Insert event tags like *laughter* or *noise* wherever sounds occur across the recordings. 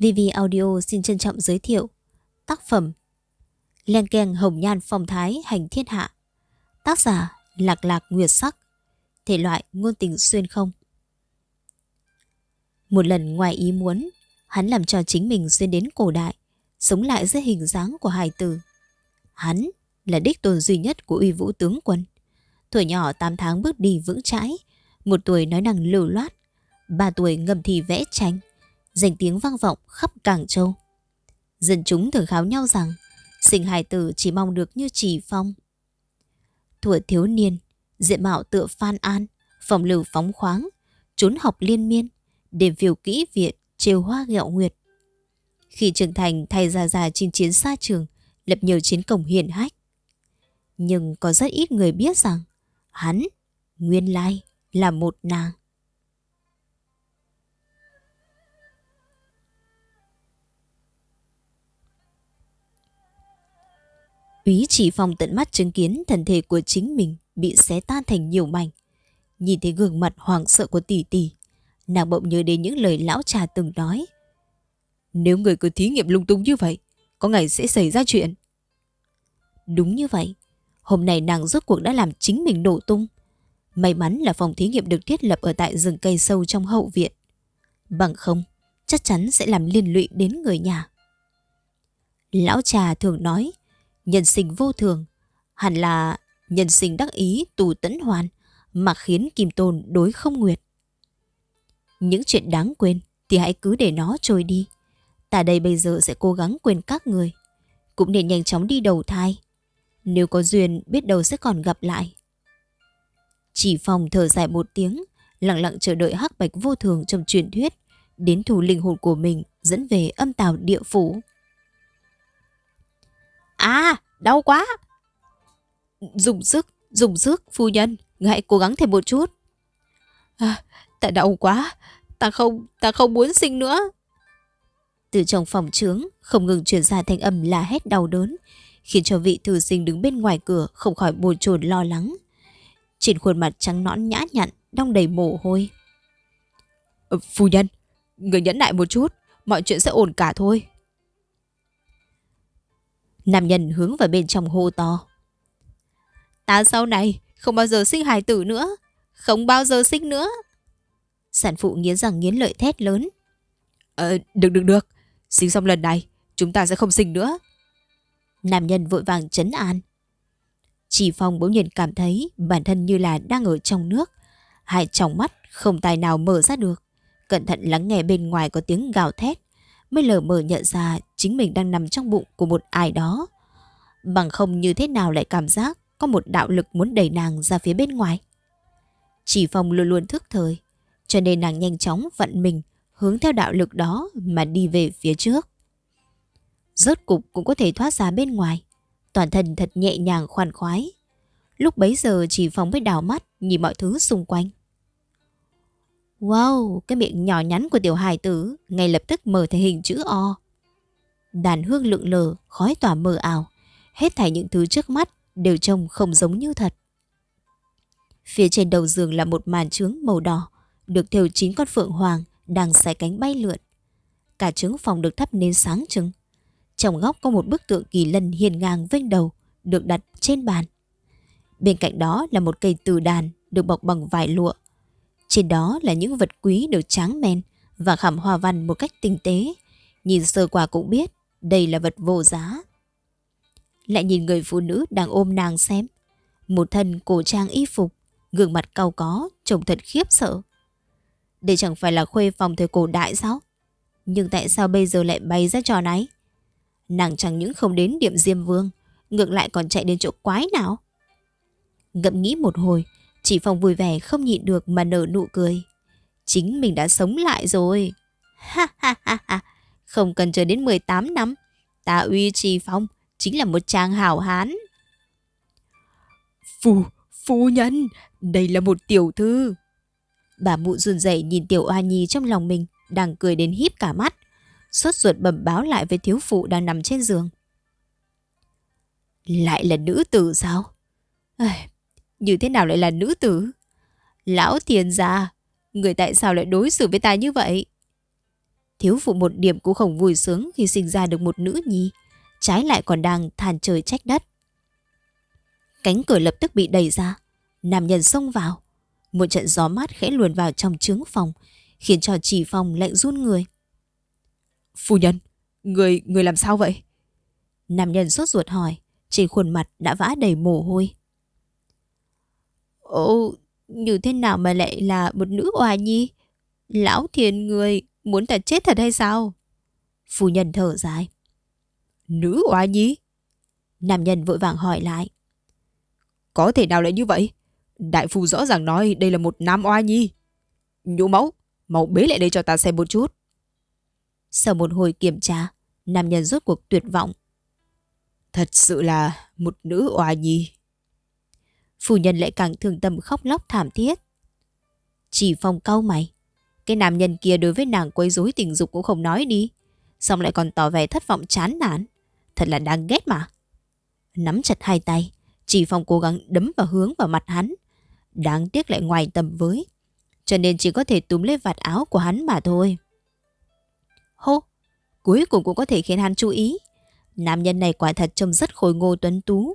VV Audio xin trân trọng giới thiệu Tác phẩm Len keng hồng nhan phong thái hành thiên hạ. Tác giả Lạc lạc nguyệt sắc. Thể loại ngôn tình xuyên không. Một lần ngoài ý muốn, Hắn làm cho chính mình xuyên đến cổ đại, Sống lại dưới hình dáng của hài tử. Hắn là đích tồn duy nhất của uy vũ tướng quân. Tuổi nhỏ 8 tháng bước đi vững chãi, Một tuổi nói năng lưu loát, Ba tuổi ngầm thì vẽ tranh. Danh tiếng vang vọng khắp Cảng Châu. Dân chúng thường kháo nhau rằng, Sinh hài tử chỉ mong được như chỉ phong. Tuổi thiếu niên, Diện mạo tựa Phan An, Phòng lưu phóng khoáng, Trốn học liên miên để phiêu kỹ viện trêu hoa gẹo nguyệt. Khi trưởng thành thay ra già chinh chiến xa trường, Lập nhiều chiến công hiển hách. Nhưng có rất ít người biết rằng, Hắn, Nguyên lai, là một nàng. Úy chỉ phòng tận mắt chứng kiến thần thể của chính mình bị xé tan thành nhiều mảnh. Nhìn thấy gương mặt hoảng sợ của tỷ tỷ, nàng bỗng nhớ đến những lời lão trà từng nói. Nếu người cứ thí nghiệm lung tung như vậy, có ngày sẽ xảy ra chuyện. Đúng như vậy, hôm nay nàng rốt cuộc đã làm chính mình nổ tung. May mắn là phòng thí nghiệm được thiết lập ở tại rừng cây sâu trong hậu viện. Bằng không, chắc chắn sẽ làm liên lụy đến người nhà. Lão trà thường nói, nhân sinh vô thường, hẳn là nhân sinh đắc ý tù tẫn hoàn mà khiến Kim Tôn đối không nguyệt. Những chuyện đáng quên thì hãy cứ để nó trôi đi. Ta đây bây giờ sẽ cố gắng quên các người. Cũng nên nhanh chóng đi đầu thai. Nếu có duyên biết đâu sẽ còn gặp lại. Chỉ phòng thở dài một tiếng, lặng lặng chờ đợi hắc bạch vô thường trong truyền thuyết, đến thủ linh hồn của mình dẫn về âm tào địa phủ. À, đau quá. Dùng sức, dùng sức, phu nhân, hãy cố gắng thêm một chút. À, ta đau quá, ta không, ta không muốn sinh nữa. Từ trong phòng trướng, không ngừng truyền ra thanh âm là hét đau đớn, khiến cho vị thư sinh đứng bên ngoài cửa không khỏi bồn chồn lo lắng. Trên khuôn mặt trắng nõn nhã nhặn, đong đầy mồ hôi. Ờ, phu nhân, người nhẫn lại một chút, mọi chuyện sẽ ổn cả thôi. Nam nhân hướng vào bên trong hô to. Ta sau này không bao giờ sinh hài tử nữa. Không bao giờ sinh nữa. Sản phụ nghiến rằng nghiến lợi thét lớn. Ờ, được được được. Sinh xong lần này, chúng ta sẽ không sinh nữa. Nam nhân vội vàng chấn an. Chỉ Phong bỗng nhiên cảm thấy bản thân như là đang ở trong nước. Hai tròng mắt không tài nào mở ra được. Cẩn thận lắng nghe bên ngoài có tiếng gào thét mới lờ mờ nhận ra chính mình đang nằm trong bụng của một ai đó. Bằng không như thế nào lại cảm giác có một đạo lực muốn đẩy nàng ra phía bên ngoài. Chỉ Phong luôn luôn thức thời, cho nên nàng nhanh chóng vận mình hướng theo đạo lực đó mà đi về phía trước. Rốt cục cũng có thể thoát ra bên ngoài, toàn thân thật nhẹ nhàng khoan khoái. Lúc bấy giờ chỉ Phong mới đảo mắt nhìn mọi thứ xung quanh. Wow, cái miệng nhỏ nhắn của tiểu hài tử ngay lập tức mở thành hình chữ O. Đàn hương lượn lờ, khói tỏa mờ ảo. Hết thảy những thứ trước mắt đều trông không giống như thật. Phía trên đầu giường là một màn trướng màu đỏ, được thêu chín con phượng hoàng đang xài cánh bay lượn. Cả trướng phòng được thắp nến sáng trưng. Trong góc có một bức tượng kỳ lân hiền ngang vênh đầu, được đặt trên bàn. Bên cạnh đó là một cây từ đàn được bọc bằng vải lụa, trên đó là những vật quý được tráng men và khảm hoa văn một cách tinh tế. Nhìn sơ qua cũng biết đây là vật vô giá. Lại nhìn người phụ nữ đang ôm nàng xem. Một thân cổ trang y phục, gương mặt cau có, trông thật khiếp sợ. Đây chẳng phải là khuê phòng thời cổ đại sao? Nhưng tại sao bây giờ lại bày ra trò này? Nàng chẳng những không đến điểm Diêm Vương, ngược lại còn chạy đến chỗ quái nào? Ngậm nghĩ một hồi, Chị Phong vui vẻ không nhịn được mà nở nụ cười. Chính mình đã sống lại rồi. Ha ha ha ha. Không cần chờ đến 18 năm. Ta uy trì Phong chính là một chàng hảo hán. Phu, phu nhân, đây là một tiểu thư. Bà mụ run rẩy nhìn tiểu oa nhi trong lòng mình, đang cười đến híp cả mắt. Sốt ruột bẩm báo lại với thiếu phụ đang nằm trên giường. Lại là nữ tử sao? À, như thế nào lại là nữ tử? Lão tiền già, người tại sao lại đối xử với ta như vậy? Thiếu phụ một điểm cũng không vui sướng khi sinh ra được một nữ nhi, trái lại còn đang than trời trách đất. Cánh cửa lập tức bị đẩy ra, nam nhân xông vào. Một trận gió mát khẽ luồn vào trong trướng phòng, khiến cho chỉ phòng lạnh run người. Phu nhân, người, người làm sao vậy? Nam nhân sốt ruột hỏi, trên khuôn mặt đã vã đầy mồ hôi. Ồ, như thế nào mà lại là một nữ oà nhi? Lão thiền người muốn ta chết thật hay sao? Phu nhân thở dài. Nữ oà nhi? Nam nhân vội vàng hỏi lại. Có thể nào lại như vậy? Đại phu rõ ràng nói đây là một nam oa nhi. Nhũ máu, mau bế lại đây cho ta xem một chút. Sau một hồi kiểm tra, nam nhân rốt cuộc tuyệt vọng. Thật sự là một nữ oa nhi. Phu nhân lại càng thương tâm khóc lóc thảm thiết. Chỉ phong cau mày. Cái nam nhân kia đối với nàng quấy rối tình dục cũng không nói đi. Xong lại còn tỏ vẻ thất vọng chán nản. Thật là đáng ghét mà. Nắm chặt hai tay, chỉ phong cố gắng đấm vào hướng vào mặt hắn. Đáng tiếc lại ngoài tầm với. Cho nên chỉ có thể túm lấy vạt áo của hắn mà thôi. Hô! Cuối cùng cũng có thể khiến hắn chú ý. Nam nhân này quả thật trông rất khôi ngô tuấn tú.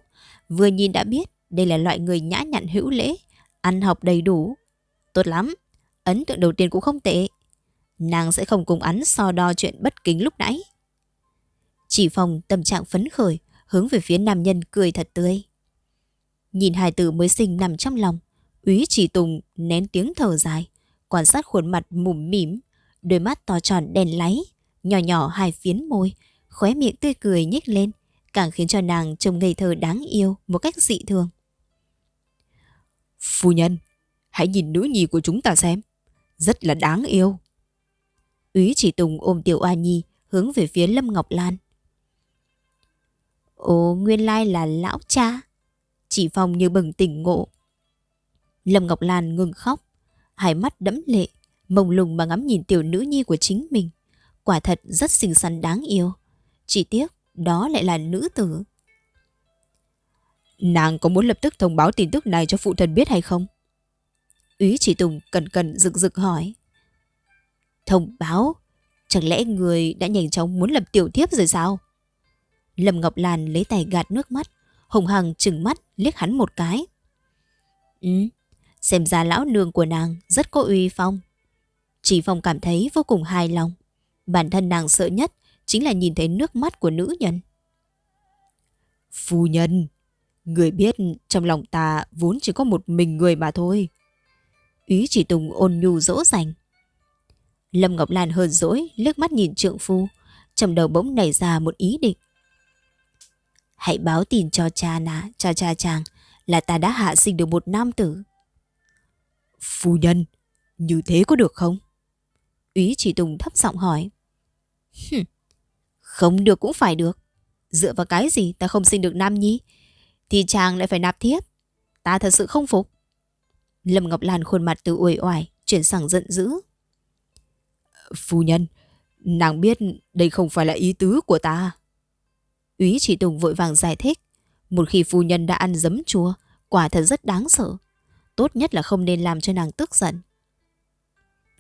Vừa nhìn đã biết đây là loại người nhã nhặn hữu lễ, ăn học đầy đủ. Tốt lắm, ấn tượng đầu tiên cũng không tệ. Nàng sẽ không cùng hắn so đo chuyện bất kính lúc nãy. Chỉ phòng tâm trạng phấn khởi, hướng về phía nam nhân cười thật tươi. Nhìn hài tử mới sinh nằm trong lòng, úy chỉ tùng nén tiếng thở dài, quan sát khuôn mặt mủm mỉm, đôi mắt to tròn đèn láy, nhỏ nhỏ hai phiến môi, khóe miệng tươi cười nhếch lên, càng khiến cho nàng trông ngây thơ đáng yêu một cách dị thường. Phu nhân, hãy nhìn nữ nhi của chúng ta xem. Rất là đáng yêu. Úy chỉ tùng ôm tiểu oa nhi hướng về phía Lâm Ngọc Lan. Ồ, nguyên lai là lão cha. Chỉ phong như bừng tỉnh ngộ. Lâm Ngọc Lan ngừng khóc, hai mắt đẫm lệ, mông lung mà ngắm nhìn tiểu nữ nhi của chính mình. Quả thật rất xinh xắn đáng yêu. Chỉ tiếc, đó lại là nữ tử. Nàng có muốn lập tức thông báo tin tức này cho phụ thân biết hay không? Úy chỉ Tùng cần cần rực rực hỏi. Thông báo? Chẳng lẽ người đã nhanh chóng muốn lập tiểu thiếp rồi sao? Lâm Ngọc Lan lấy tay gạt nước mắt, hùng hằng trừng mắt liếc hắn một cái. Ừ, xem ra lão nương của nàng rất có uy phong. Chỉ Phong cảm thấy vô cùng hài lòng. Bản thân nàng sợ nhất chính là nhìn thấy nước mắt của nữ nhân. Phu nhân, người biết trong lòng ta vốn chỉ có một mình người mà thôi. Ý chỉ Tùng ôn nhu dỗ dành. Lâm Ngọc Lan hờn dỗi liếc mắt nhìn trượng phu, trong đầu bỗng nảy ra một ý định. Hãy báo tin cho cha nà, cho cha chàng là ta đã hạ sinh được một nam tử. Phu nhân, như thế có được không? Ý chỉ Tùng thấp giọng hỏi không được cũng phải được. Dựa vào cái gì ta không sinh được nam nhi? Thì chàng lại phải nạp thiếp. Ta thật sự không phục. Lâm Ngọc Lan khuôn mặt từ uể oải chuyển sang giận dữ. Phu nhân, nàng biết đây không phải là ý tứ của ta. Úy chỉ Tùng vội vàng giải thích. Một khi phu nhân đã ăn dấm chua, quả thật rất đáng sợ. Tốt nhất là không nên làm cho nàng tức giận.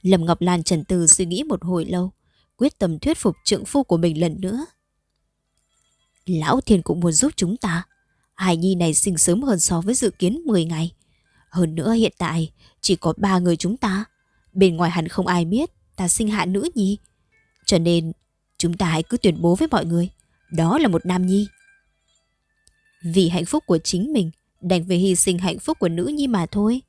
Lâm Ngọc Lan trần từ suy nghĩ một hồi lâu, quyết tâm thuyết phục trượng phu của mình lần nữa. Lão Thiên cũng muốn giúp chúng ta. Hải Nhi này sinh sớm hơn so với dự kiến 10 ngày. Hơn nữa hiện tại, chỉ có ba người chúng ta. Bên ngoài hẳn không ai biết, ta sinh hạ nữ nhi. Cho nên, chúng ta hãy cứ tuyên bố với mọi người. Đó là một nam nhi. Vì hạnh phúc của chính mình, đành phải hy sinh hạnh phúc của nữ nhi mà thôi.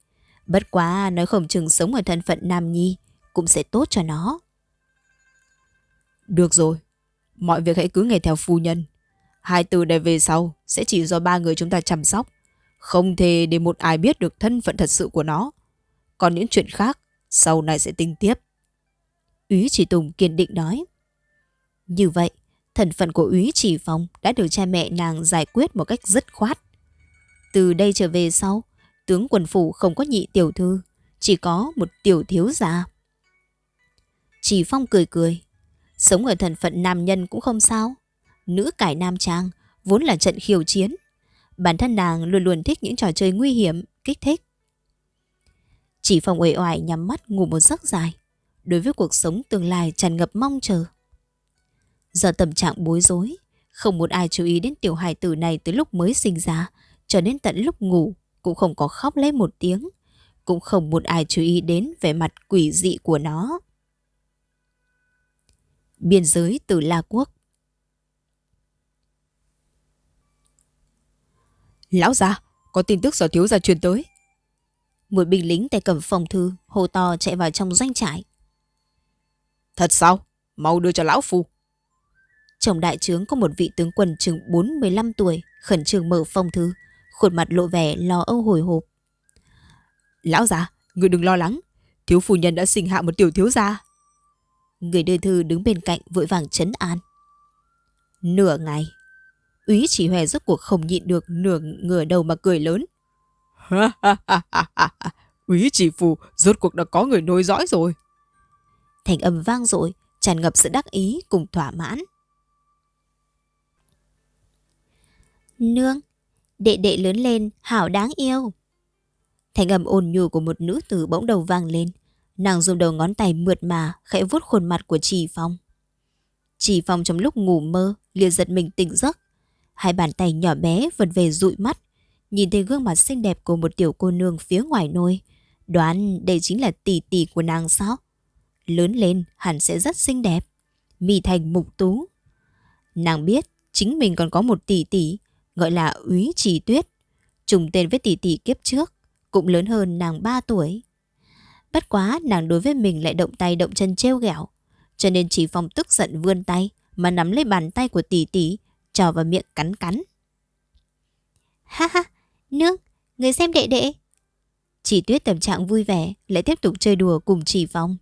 Bất quá, nói không chừng sống ở thân phận nam nhi cũng sẽ tốt cho nó. Được rồi, mọi việc hãy cứ nghe theo phu nhân. Hai từ này về sau sẽ chỉ do ba người chúng ta chăm sóc. Không thể để một ai biết được thân phận thật sự của nó. Còn những chuyện khác, sau này sẽ tính tiếp. Úy chỉ Tùng kiên định nói. Như vậy, thân phận của Úy chỉ Phong đã được cha mẹ nàng giải quyết một cách dứt khoát. Từ đây trở về sau, tướng quần phủ không có nhị tiểu thư, chỉ có một tiểu thiếu gia. Chỉ Phong cười cười, sống ở thân phận nam nhân cũng không sao. Nữ cải nam trang, vốn là trận khiêu chiến. Bản thân nàng luôn luôn thích những trò chơi nguy hiểm, kích thích. Chỉ phòng uể oải nhắm mắt ngủ một giấc dài. đối với cuộc sống tương lai tràn ngập mong chờ. giờ tâm trạng bối rối, không một ai chú ý đến tiểu hài tử này từ lúc mới sinh ra, cho đến tận lúc ngủ cũng không có khóc lấy một tiếng, cũng không một ai chú ý đến vẻ mặt quỷ dị của nó. Biên giới từ La Quốc Lão già, có tin tức do thiếu gia truyền tới. Một binh lính tay cầm phòng thư, hồ to chạy vào trong doanh trại. Thật sao? Mau đưa cho lão phu. Trong đại trướng có một vị tướng quân chừng 45 tuổi, khẩn trương mở phong thư, khuôn mặt lộ vẻ lo âu hồi hộp. Lão già, người đừng lo lắng, thiếu phu nhân đã sinh hạ một tiểu thiếu gia. Người đưa thư đứng bên cạnh vội vàng chấn an. Nửa ngày, úy chỉ hòe rốt cuộc không nhịn được nửa ngửa đầu mà cười lớn. *laughs* úy chỉ phù rốt cuộc đã có người nối dõi rồi. Thành âm vang dội tràn ngập sự đắc ý cùng thỏa mãn. Nương, đệ đệ lớn lên, hảo đáng yêu. Thành âm ôn nhu của một nữ tử bỗng đầu vang lên. Nàng dùng đầu ngón tay mượt mà, khẽ vuốt khuôn mặt của Trì Phong. Trì Phong trong lúc ngủ mơ, liền giật mình tỉnh giấc. Hai bàn tay nhỏ bé vần về dụi mắt, nhìn thấy gương mặt xinh đẹp của một tiểu cô nương phía ngoài nôi. Đoán đây chính là tỷ tỷ của nàng sao? Lớn lên hẳn sẽ rất xinh đẹp. Mì thành mục tú. Nàng biết chính mình còn có một tỷ tỷ, gọi là úy trì tuyết. Trùng tên với tỷ tỷ kiếp trước, cũng lớn hơn nàng 3 tuổi. Bất quá, nàng đối với mình lại động tay động chân trêu ghẹo. Cho nên chỉ phong tức giận vươn tay, Mà nắm lấy bàn tay của tỷ tỷ, Trò vào miệng cắn cắn. Ha ha, Nương, Người xem đệ đệ. Chỉ tuyết tâm trạng vui vẻ, Lại tiếp tục chơi đùa cùng chỉ phong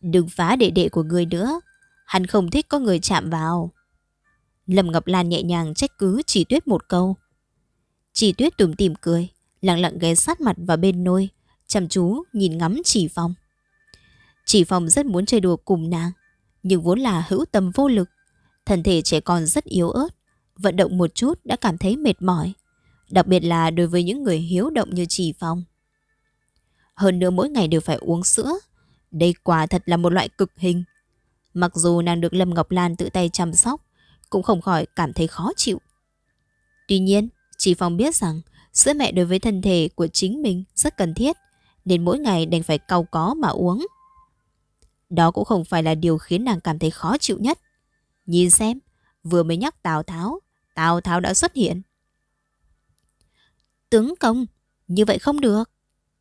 Đừng phá đệ đệ của người nữa, Hắn không thích có người chạm vào. Lâm Ngọc Lan nhẹ nhàng trách cứ chỉ tuyết một câu. Chỉ tuyết tùm tìm cười, Lặng lặng ghé sát mặt vào bên nôi chăm chú nhìn ngắm chỉ phong. Chỉ phong rất muốn chơi đùa cùng nàng, nhưng vốn là hữu tâm vô lực. Thân thể trẻ con rất yếu ớt, vận động một chút đã cảm thấy mệt mỏi, đặc biệt là đối với những người hiếu động như chỉ phong. Hơn nữa mỗi ngày đều phải uống sữa, đây quả thật là một loại cực hình. Mặc dù nàng được Lâm Ngọc Lan tự tay chăm sóc, cũng không khỏi cảm thấy khó chịu. Tuy nhiên, chỉ Phong biết rằng sữa mẹ đối với thân thể của chính mình rất cần thiết nên mỗi ngày đành phải cau có mà uống. Đó cũng không phải là điều khiến nàng cảm thấy khó chịu nhất. Nhìn xem, vừa mới nhắc Tào Tháo, Tào Tháo đã xuất hiện. Tướng công, như vậy không được.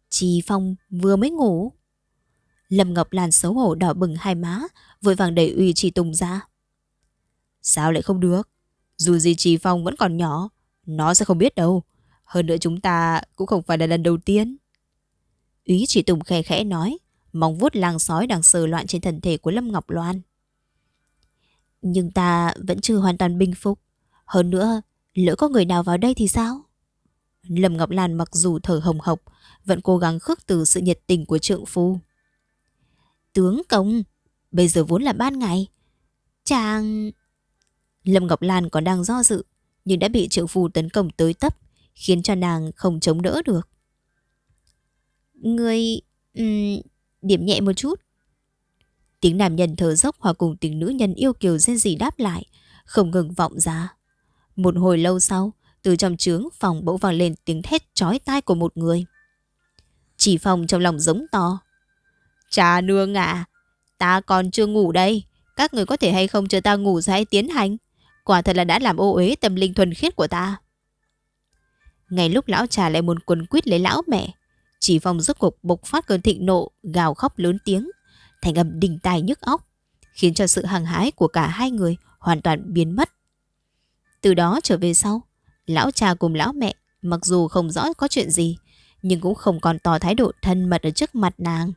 Trì Phong vừa mới ngủ. Lâm Ngọc Lan xấu hổ đỏ bừng hai má, vội vàng đẩy uy Trì Tùng ra. Sao lại không được? Dù gì Trì Phong vẫn còn nhỏ, nó sẽ không biết đâu. Hơn nữa chúng ta cũng không phải là lần đầu tiên. Úy chỉ Tùng khẽ khẽ nói, mong vuốt lang sói đang sờ loạn trên thân thể của Lâm Ngọc Loan. Nhưng ta vẫn chưa hoàn toàn bình phục. Hơn nữa, lỡ có người nào vào đây thì sao? Lâm Ngọc Lan mặc dù thở hồng hộc, vẫn cố gắng khước từ sự nhiệt tình của trượng phu. Tướng công, bây giờ vốn là ban ngày. Chàng... Lâm Ngọc Lan còn đang do dự, nhưng đã bị trượng phu tấn công tới tấp, khiến cho nàng không chống đỡ được. Người... Um, điểm nhẹ một chút. Tiếng nam nhân thở dốc hòa cùng tiếng nữ nhân yêu kiều dên gì đáp lại, không ngừng vọng ra. Một hồi lâu sau, từ trong trướng phòng bỗng vang lên tiếng thét chói tai của một người. Chỉ phòng trong lòng giống to. Cha nương à, ta còn chưa ngủ đây. Các người có thể hay không chờ ta ngủ rồi hãy tiến hành. Quả thật là đã làm ô uế tâm linh thuần khiết của ta. Ngay lúc lão trà lại muốn quần quýt lấy lão mẹ, chỉ phong rốt cuộc bộc phát cơn thịnh nộ, gào khóc lớn tiếng, thành âm đình tai nhức óc, khiến cho sự hàng hái của cả hai người hoàn toàn biến mất. Từ đó trở về sau, lão cha cùng lão mẹ mặc dù không rõ có chuyện gì, nhưng cũng không còn tỏ thái độ thân mật ở trước mặt nàng.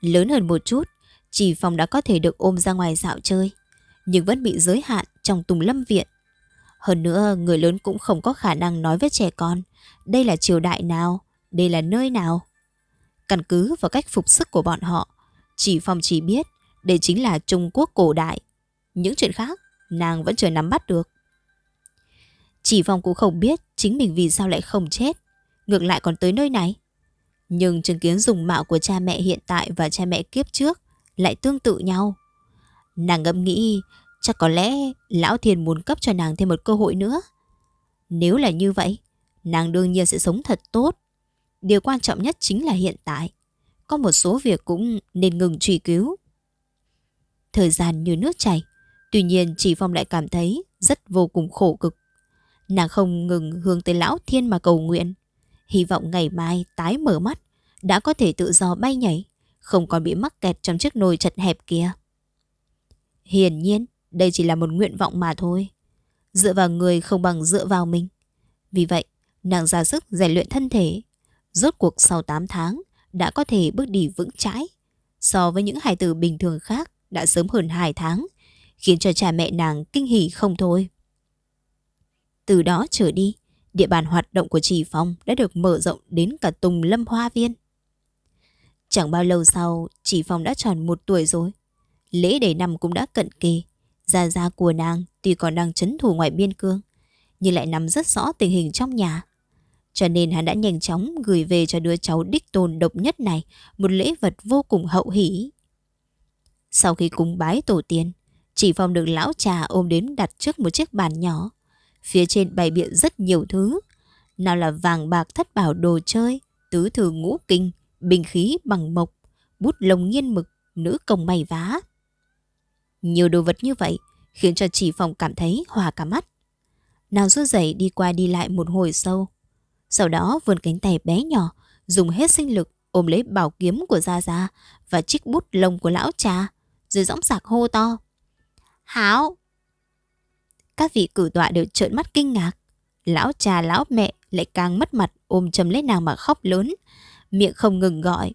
Lớn hơn một chút, chỉ phong đã có thể được ôm ra ngoài dạo chơi, nhưng vẫn bị giới hạn trong tùng lâm viện. Hơn nữa, người lớn cũng không có khả năng nói với trẻ con, đây là triều đại nào, đây là nơi nào? Căn cứ vào cách phục sức của bọn họ, chỉ Phong chỉ biết đây chính là Trung Quốc cổ đại. Những chuyện khác, nàng vẫn chưa nắm bắt được. Chỉ Phong cũng không biết chính mình vì sao lại không chết, ngược lại còn tới nơi này. Nhưng chứng kiến dùng mạo của cha mẹ hiện tại và cha mẹ kiếp trước lại tương tự nhau. Nàng ngẫm nghĩ chắc có lẽ Lão Thiên muốn cấp cho nàng thêm một cơ hội nữa. Nếu là như vậy, nàng đương nhiên sẽ sống thật tốt. Điều quan trọng nhất chính là hiện tại. Có một số việc cũng nên ngừng truy cứu. Thời gian như nước chảy, tuy nhiên chỉ Phong lại cảm thấy rất vô cùng khổ cực. Nàng không ngừng hướng tới Lão Thiên mà cầu nguyện. Hy vọng ngày mai tái mở mắt, đã có thể tự do bay nhảy, không còn bị mắc kẹt trong chiếc nồi chật hẹp kia. Hiển nhiên, đây chỉ là một nguyện vọng mà thôi. Dựa vào người không bằng dựa vào mình. Vì vậy, nàng ra sức rèn luyện thân thể. Rốt cuộc sau 8 tháng, đã có thể bước đi vững chãi. So với những hài tử bình thường khác, đã sớm hơn 2 tháng, khiến cho cha mẹ nàng kinh hỉ không thôi. Từ đó trở đi, địa bàn hoạt động của Trì Phong đã được mở rộng đến cả Tùng Lâm Hoa Viên. Chẳng bao lâu sau, Trì Phong đã tròn một tuổi rồi. Lễ đầy năm cũng đã cận kề. Gia gia của nàng tuy còn đang chấn thủ ngoài biên cương, nhưng lại nắm rất rõ tình hình trong nhà. Cho nên hắn đã nhanh chóng gửi về cho đứa cháu đích tôn độc nhất này một lễ vật vô cùng hậu hỷ. Sau khi cúng bái tổ tiên, chỉ phong được lão trà ôm đến đặt trước một chiếc bàn nhỏ. Phía trên bày biện rất nhiều thứ. Nào là vàng bạc thất bảo đồ chơi, tứ thư ngũ kinh, bình khí bằng mộc, bút lông nghiên mực, nữ công may vá. Nhiều đồ vật như vậy khiến cho chỉ phòng cảm thấy hòa cả mắt. Nào rút giày đi qua đi lại một hồi sâu. Sau đó vươn cánh tay bé nhỏ, dùng hết sinh lực ôm lấy bảo kiếm của Gia Gia và chiếc bút lông của lão cha, rồi dõng sạc hô to. Hảo! Các vị cử tọa đều trợn mắt kinh ngạc. Lão cha lão mẹ lại càng mất mặt ôm chầm lấy nàng mà khóc lớn, miệng không ngừng gọi.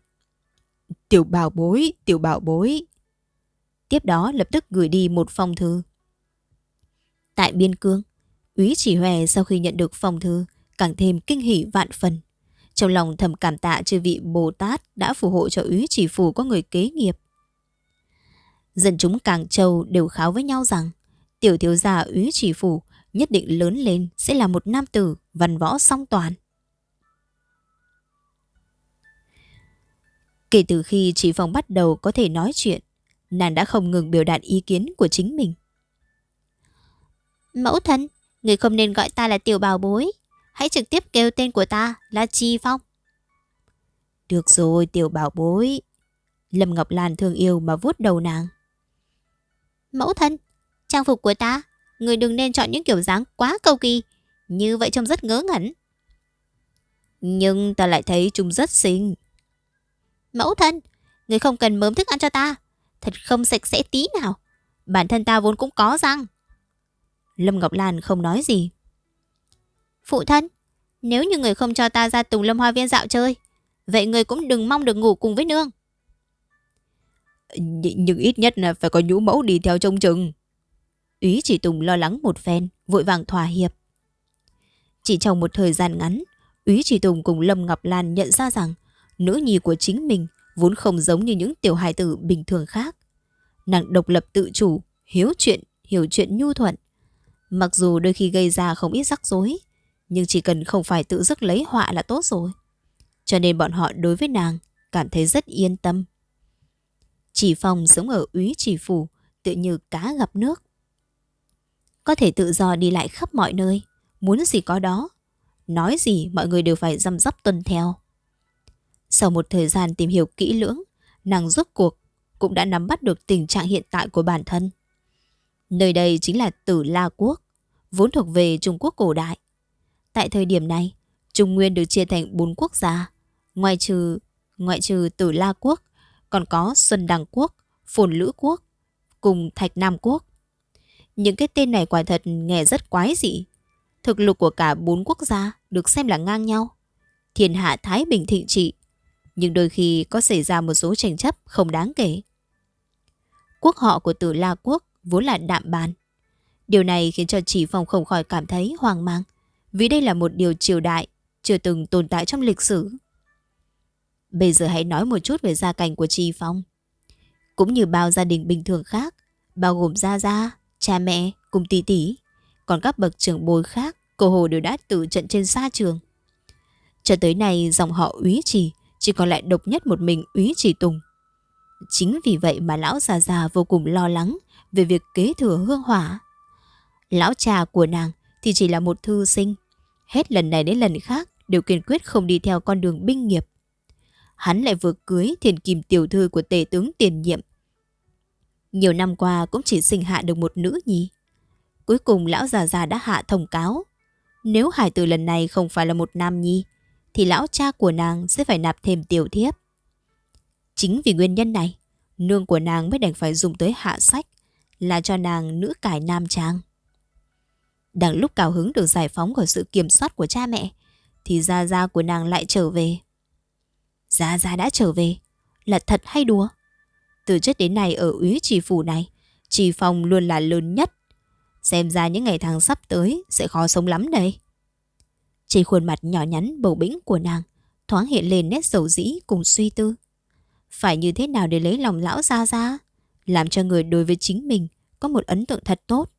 Tiểu bảo bối, tiểu bảo bối. Tiếp đó lập tức gửi đi một phong thư. Tại Biên Cương, Úy Chỉ Hòe sau khi nhận được phong thư càng thêm kinh hỉ vạn phần. Trong lòng thầm cảm tạ chư vị Bồ Tát đã phù hộ cho Úy Chỉ phù có người kế nghiệp. Dân chúng Càng Châu đều kháo với nhau rằng tiểu thiếu gia Úy Chỉ Phủ nhất định lớn lên sẽ là một nam tử văn võ song toàn. Kể từ khi chị Phong bắt đầu có thể nói chuyện, nàng đã không ngừng biểu đạt ý kiến của chính mình. Mẫu thân, người không nên gọi ta là tiểu bào bối. Hãy trực tiếp kêu tên của ta là Chi Phong. Được rồi, tiểu bảo bối. Lâm Ngọc Lan thương yêu mà vuốt đầu nàng. Mẫu thân, trang phục của ta, người đừng nên chọn những kiểu dáng quá cầu kỳ. Như vậy trông rất ngớ ngẩn. Nhưng ta lại thấy chúng rất xinh. Mẫu thân, người không cần mớm thức ăn cho ta. Thật không sạch sẽ tí nào. Bản thân ta vốn cũng có răng. Lâm Ngọc Lan không nói gì. Phụ thân, nếu như người không cho ta ra Tùng Lâm Hoa Viên dạo chơi, vậy người cũng đừng mong được ngủ cùng với nương. Nhưng ít nhất là phải có nhũ mẫu đi theo trông chừng. Ý chỉ Tùng lo lắng một phen, vội vàng thỏa hiệp. Chỉ trong một thời gian ngắn, Úy Chỉ Tùng cùng Lâm Ngọc Lan nhận ra rằng nữ nhi của chính mình vốn không giống như những tiểu hài tử bình thường khác. Nàng độc lập tự chủ, hiếu chuyện, hiểu chuyện nhu thuận. Mặc dù đôi khi gây ra không ít rắc rối, nhưng chỉ cần không phải tự dứt lấy họa là tốt rồi. Cho nên bọn họ đối với nàng cảm thấy rất yên tâm. Chỉ phòng sống ở úy chỉ phủ, tự như cá gặp nước. Có thể tự do đi lại khắp mọi nơi, muốn gì có đó. Nói gì mọi người đều phải răm rắp tuân theo. Sau một thời gian tìm hiểu kỹ lưỡng, nàng rốt cuộc cũng đã nắm bắt được tình trạng hiện tại của bản thân. Nơi đây chính là Tử La Quốc, vốn thuộc về Trung Quốc cổ đại. Tại thời điểm này, Trung Nguyên được chia thành bốn quốc gia, ngoại trừ ngoại trừ Tử La Quốc, còn có Xuân Đằng Quốc, Phồn Lữ Quốc, cùng Thạch Nam Quốc. Những cái tên này quả thật nghe rất quái dị. Thực lực của cả bốn quốc gia được xem là ngang nhau. Thiên hạ Thái Bình thịnh trị, nhưng đôi khi có xảy ra một số tranh chấp không đáng kể. Quốc họ của Tử La Quốc vốn là đạm bàn. Điều này khiến cho chỉ phong không khỏi cảm thấy hoang mang, vì đây là một điều triều đại chưa từng tồn tại trong lịch sử. Bây giờ hãy nói một chút về gia cảnh của trì Phong. Cũng như bao gia đình bình thường khác, bao gồm Gia Gia, cha mẹ cùng tỷ tỷ, còn các bậc trưởng bối khác, cô hồ đều đã tử trận trên xa trường. Cho tới nay dòng họ úy trì chỉ còn lại độc nhất một mình úy trì tùng. Chính vì vậy mà lão già già vô cùng lo lắng về việc kế thừa hương hỏa. Lão cha của nàng thì chỉ là một thư sinh. Hết lần này đến lần khác đều kiên quyết không đi theo con đường binh nghiệp. Hắn lại vừa cưới thiền kim tiểu thư của tể tướng tiền nhiệm. Nhiều năm qua cũng chỉ sinh hạ được một nữ nhi. Cuối cùng lão già già đã hạ thông cáo. Nếu hải tử lần này không phải là một nam nhi, thì lão cha của nàng sẽ phải nạp thêm tiểu thiếp. Chính vì nguyên nhân này, nương của nàng mới đành phải dùng tới hạ sách, là cho nàng nữ cải nam trang. Đang lúc cao hứng được giải phóng khỏi sự kiểm soát của cha mẹ, thì Gia Gia của nàng lại trở về. Gia Gia đã trở về, là thật hay đùa? Từ trước đến nay ở úy trì phủ này, trì phòng luôn là lớn nhất. Xem ra những ngày tháng sắp tới sẽ khó sống lắm đây. Trên khuôn mặt nhỏ nhắn bầu bĩnh của nàng, thoáng hiện lên nét dầu dĩ cùng suy tư. Phải như thế nào để lấy lòng lão Gia Gia, làm cho người đối với chính mình có một ấn tượng thật tốt.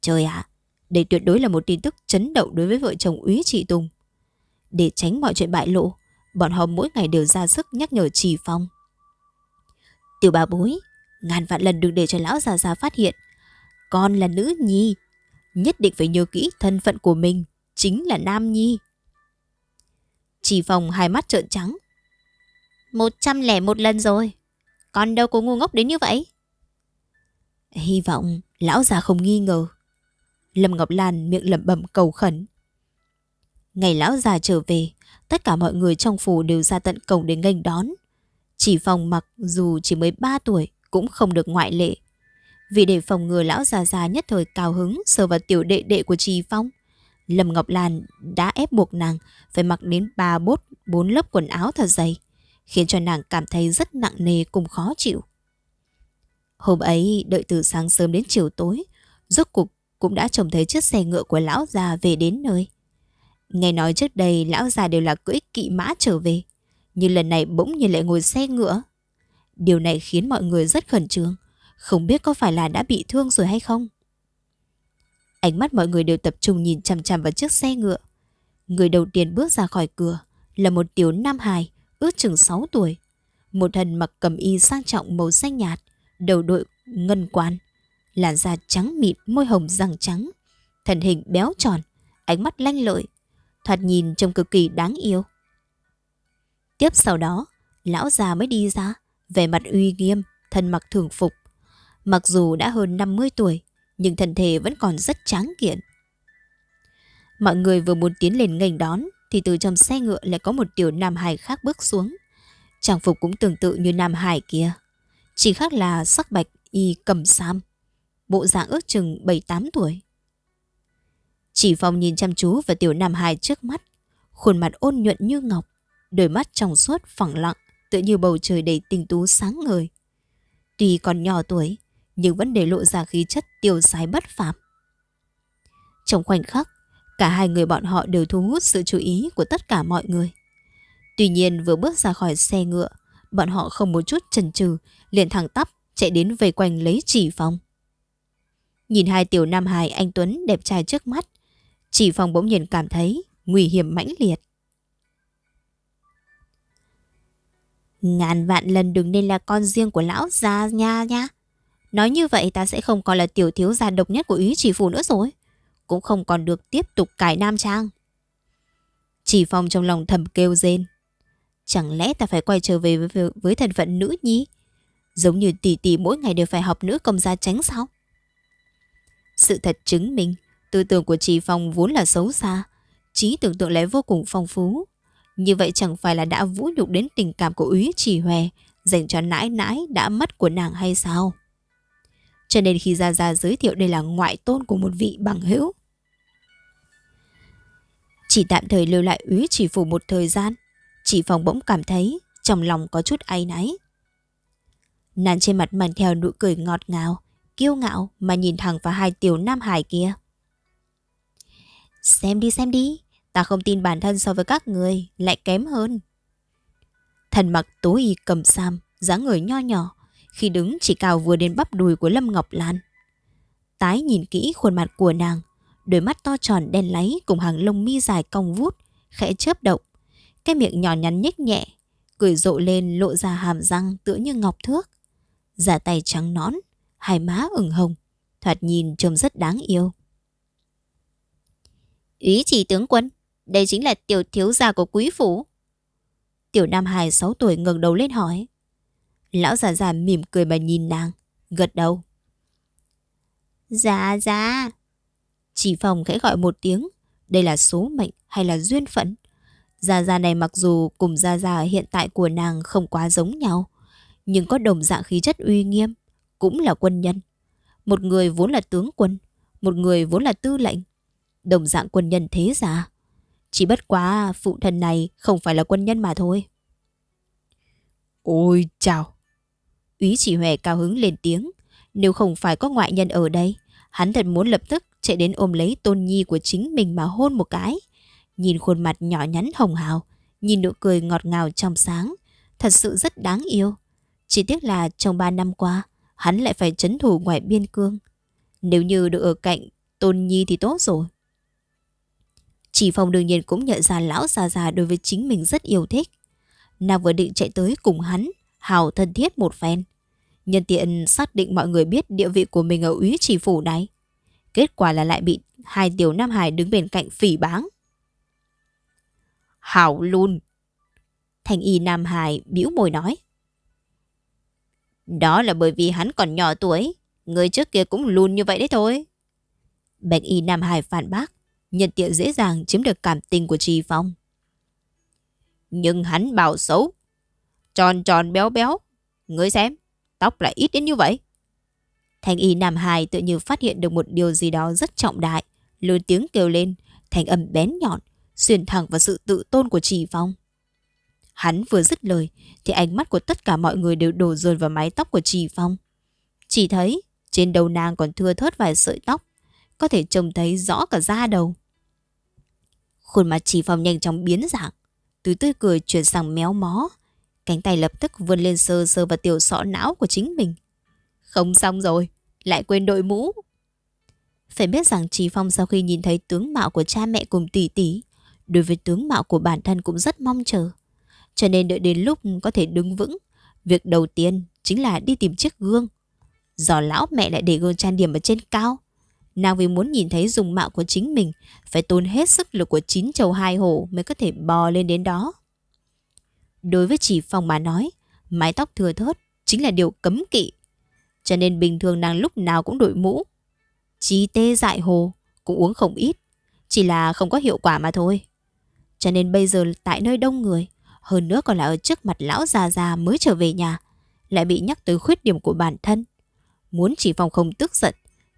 Trời ạ, đây tuyệt đối là một tin tức chấn động đối với vợ chồng úy chị Tùng. Để tránh mọi chuyện bại lộ, bọn họ mỗi ngày đều ra sức nhắc nhở Trì Phong. Tiểu bà bối, ngàn vạn lần đừng để cho lão già già phát hiện. Con là nữ nhi, nhất định phải nhớ kỹ thân phận của mình, chính là nam nhi. Trì Phong hai mắt trợn trắng. Một trăm lẻ một lần rồi, con đâu có ngu ngốc đến như vậy. Hy vọng lão già không nghi ngờ. Lâm Ngọc Lan miệng lẩm bẩm cầu khẩn. Ngày lão già trở về, tất cả mọi người trong phủ đều ra tận cổng để nghênh đón. Chỉ phòng mặc dù chỉ mới 3 tuổi cũng không được ngoại lệ. Vì để phòng ngừa lão già già nhất thời cao hứng sờ vào tiểu đệ đệ của Trì Phong, Lâm Ngọc Lan đã ép buộc nàng phải mặc đến ba bốt bốn lớp quần áo thật dày, khiến cho nàng cảm thấy rất nặng nề cùng khó chịu. Hôm ấy đợi từ sáng sớm đến chiều tối, rốt cuộc cũng đã trông thấy chiếc xe ngựa của lão già về đến nơi. Nghe nói trước đây lão già đều là cưỡi kỵ mã trở về, nhưng lần này bỗng nhiên lại ngồi xe ngựa. Điều này khiến mọi người rất khẩn trương, không biết có phải là đã bị thương rồi hay không. Ánh mắt mọi người đều tập trung nhìn chằm chằm vào chiếc xe ngựa. Người đầu tiên bước ra khỏi cửa là một tiểu nam hài, ước chừng 6 tuổi. Một thần mặc cầm y sang trọng màu xanh nhạt, đầu đội ngân quan, làn da trắng mịn, môi hồng răng trắng, thân hình béo tròn, ánh mắt lanh lợi, thoạt nhìn trông cực kỳ đáng yêu. Tiếp sau đó, lão già mới đi ra, vẻ mặt uy nghiêm, thân mặc thường phục. Mặc dù đã hơn 50 tuổi, nhưng thân thể vẫn còn rất tráng kiện. Mọi người vừa muốn tiến lên nghênh đón, thì từ trong xe ngựa lại có một tiểu nam hài khác bước xuống. Trang phục cũng tương tự như nam hải kia. Chỉ khác là sắc bạch y cầm sam, bộ dạng ước chừng 7-8 tuổi. Chỉ Phong nhìn chăm chú vào tiểu Nam hài trước mắt, khuôn mặt ôn nhuận như ngọc, đôi mắt trong suốt phẳng lặng, tựa như bầu trời đầy tinh tú sáng ngời. Tuy còn nhỏ tuổi, nhưng vẫn để lộ ra khí chất tiêu sái bất phàm. Trong khoảnh khắc, cả hai người bọn họ đều thu hút sự chú ý của tất cả mọi người. Tuy nhiên vừa bước ra khỏi xe ngựa, bọn họ không một chút chần chừ, liền thẳng tắp chạy đến vây quanh lấy chỉ phong. Nhìn hai tiểu nam hài anh Tuấn đẹp trai trước mắt, chỉ phòng bỗng nhiên cảm thấy nguy hiểm mãnh liệt. Ngàn vạn lần đừng nên là con riêng của lão già nha nha. Nói như vậy ta sẽ không còn là tiểu thiếu gia độc nhất của ý chỉ phủ nữa rồi. Cũng không còn được tiếp tục cải nam trang. Chỉ phong trong lòng thầm kêu rên. Chẳng lẽ ta phải quay trở về với, với thân phận nữ nhi? Giống như tỷ tỷ mỗi ngày đều phải học nữ công gia tránh sao? Sự thật chứng minh, tư tưởng của chị Phong vốn là xấu xa, trí tưởng tượng lại vô cùng phong phú. Như vậy chẳng phải là đã vũ nhục đến tình cảm của úy chỉ hòe dành cho nãi nãi đã mất của nàng hay sao? Cho nên khi Gia Gia giới thiệu đây là ngoại tôn của một vị bằng hữu. Chỉ tạm thời lưu lại úy chỉ phủ một thời gian, chị Phong bỗng cảm thấy trong lòng có chút áy náy. Nàng trên mặt mang theo nụ cười ngọt ngào, kiêu ngạo mà nhìn thẳng vào hai tiểu nam hải kia. Xem đi xem đi, ta không tin bản thân so với các người lại kém hơn. Thần mặc tối y cầm sam, dáng người nho nhỏ, khi đứng chỉ cao vừa đến bắp đùi của Lâm Ngọc Lan. Tái nhìn kỹ khuôn mặt của nàng, đôi mắt to tròn đen láy cùng hàng lông mi dài cong vút, khẽ chớp động, Cái miệng nhỏ nhắn nhếch nhẹ, cười rộ lên lộ ra hàm răng tựa như ngọc thước. Giả tay trắng nõn, hai má ửng hồng, thoạt nhìn trông rất đáng yêu. Ý chỉ tướng quân, đây chính là tiểu thiếu gia của quý phủ. Tiểu Nam Hải 6 tuổi ngẩng đầu lên hỏi. Lão già già mỉm cười mà nhìn nàng, gật đầu. Dạ dạ. Chỉ phòng khẽ gọi một tiếng, đây là số mệnh hay là duyên phận? Gia Gia này mặc dù cùng Gia Gia hiện tại của nàng không quá giống nhau, nhưng có đồng dạng khí chất uy nghiêm, cũng là quân nhân. Một người vốn là tướng quân, một người vốn là tư lệnh. Đồng dạng quân nhân thế giả. Chỉ bất quá phụ thân này không phải là quân nhân mà thôi. Ôi chào! Úy chỉ huệ cao hứng lên tiếng. Nếu không phải có ngoại nhân ở đây, hắn thật muốn lập tức chạy đến ôm lấy tôn nhi của chính mình mà hôn một cái. Nhìn khuôn mặt nhỏ nhắn hồng hào, nhìn nụ cười ngọt ngào trong sáng, thật sự rất đáng yêu. Chỉ tiếc là trong ba năm qua, hắn lại phải chấn thủ ngoài biên cương. Nếu như được ở cạnh Tôn Nhi thì tốt rồi. Chỉ phòng đương nhiên cũng nhận ra lão già già đối với chính mình rất yêu thích. Nàng vừa định chạy tới cùng hắn, hào thân thiết một phen. Nhân tiện xác định mọi người biết địa vị của mình ở úy chỉ phủ này. Kết quả là lại bị hai tiểu Nam Hải đứng bên cạnh phỉ báng. Hảo luôn. Thành y Nam Hải bĩu môi nói. Đó là bởi vì hắn còn nhỏ tuổi. Người trước kia cũng lùn như vậy đấy thôi. Bạch y Nam Hải phản bác. Nhân tiện dễ dàng chiếm được cảm tình của Trì Phong. Nhưng hắn bảo xấu. Tròn tròn béo béo. Ngươi xem, tóc lại ít đến như vậy. Thành y Nam Hải tự như phát hiện được một điều gì đó rất trọng đại. Lớn tiếng kêu lên, thành âm bén nhọn, xuyên thẳng vào sự tự tôn của Trì Phong. Hắn vừa dứt lời thì ánh mắt của tất cả mọi người đều đổ dồn vào mái tóc của Trì Phong. Chỉ thấy trên đầu nàng còn thưa thớt vài sợi tóc, có thể trông thấy rõ cả da đầu. Khuôn mặt Trì Phong nhanh chóng biến dạng, từ tươi cười chuyển sang méo mó, cánh tay lập tức vươn lên sơ sơ vào tiểu sọ não của chính mình. Không xong rồi, lại quên đội mũ. Phải biết rằng Trì Phong sau khi nhìn thấy tướng mạo của cha mẹ cùng tỷ tỷ, đối với tướng mạo của bản thân cũng rất mong chờ. Cho nên đợi đến lúc có thể đứng vững, việc đầu tiên chính là đi tìm chiếc gương. Giò lão mẹ lại để gương trang điểm ở trên cao. Nàng vì muốn nhìn thấy dùng mạo của chính mình, phải tốn hết sức lực của chín chầu hai hổ mới có thể bò lên đến đó. Đối với chỉ phòng mà nói, mái tóc thừa thớt chính là điều cấm kỵ. Cho nên bình thường nàng lúc nào cũng đội mũ. Chí tê dại hồ, cũng uống không ít. Chỉ là không có hiệu quả mà thôi. Cho nên bây giờ tại nơi đông người, hơn nữa còn là ở trước mặt lão già già mới trở về nhà, lại bị nhắc tới khuyết điểm của bản thân. Muốn chỉ phòng không tức giận,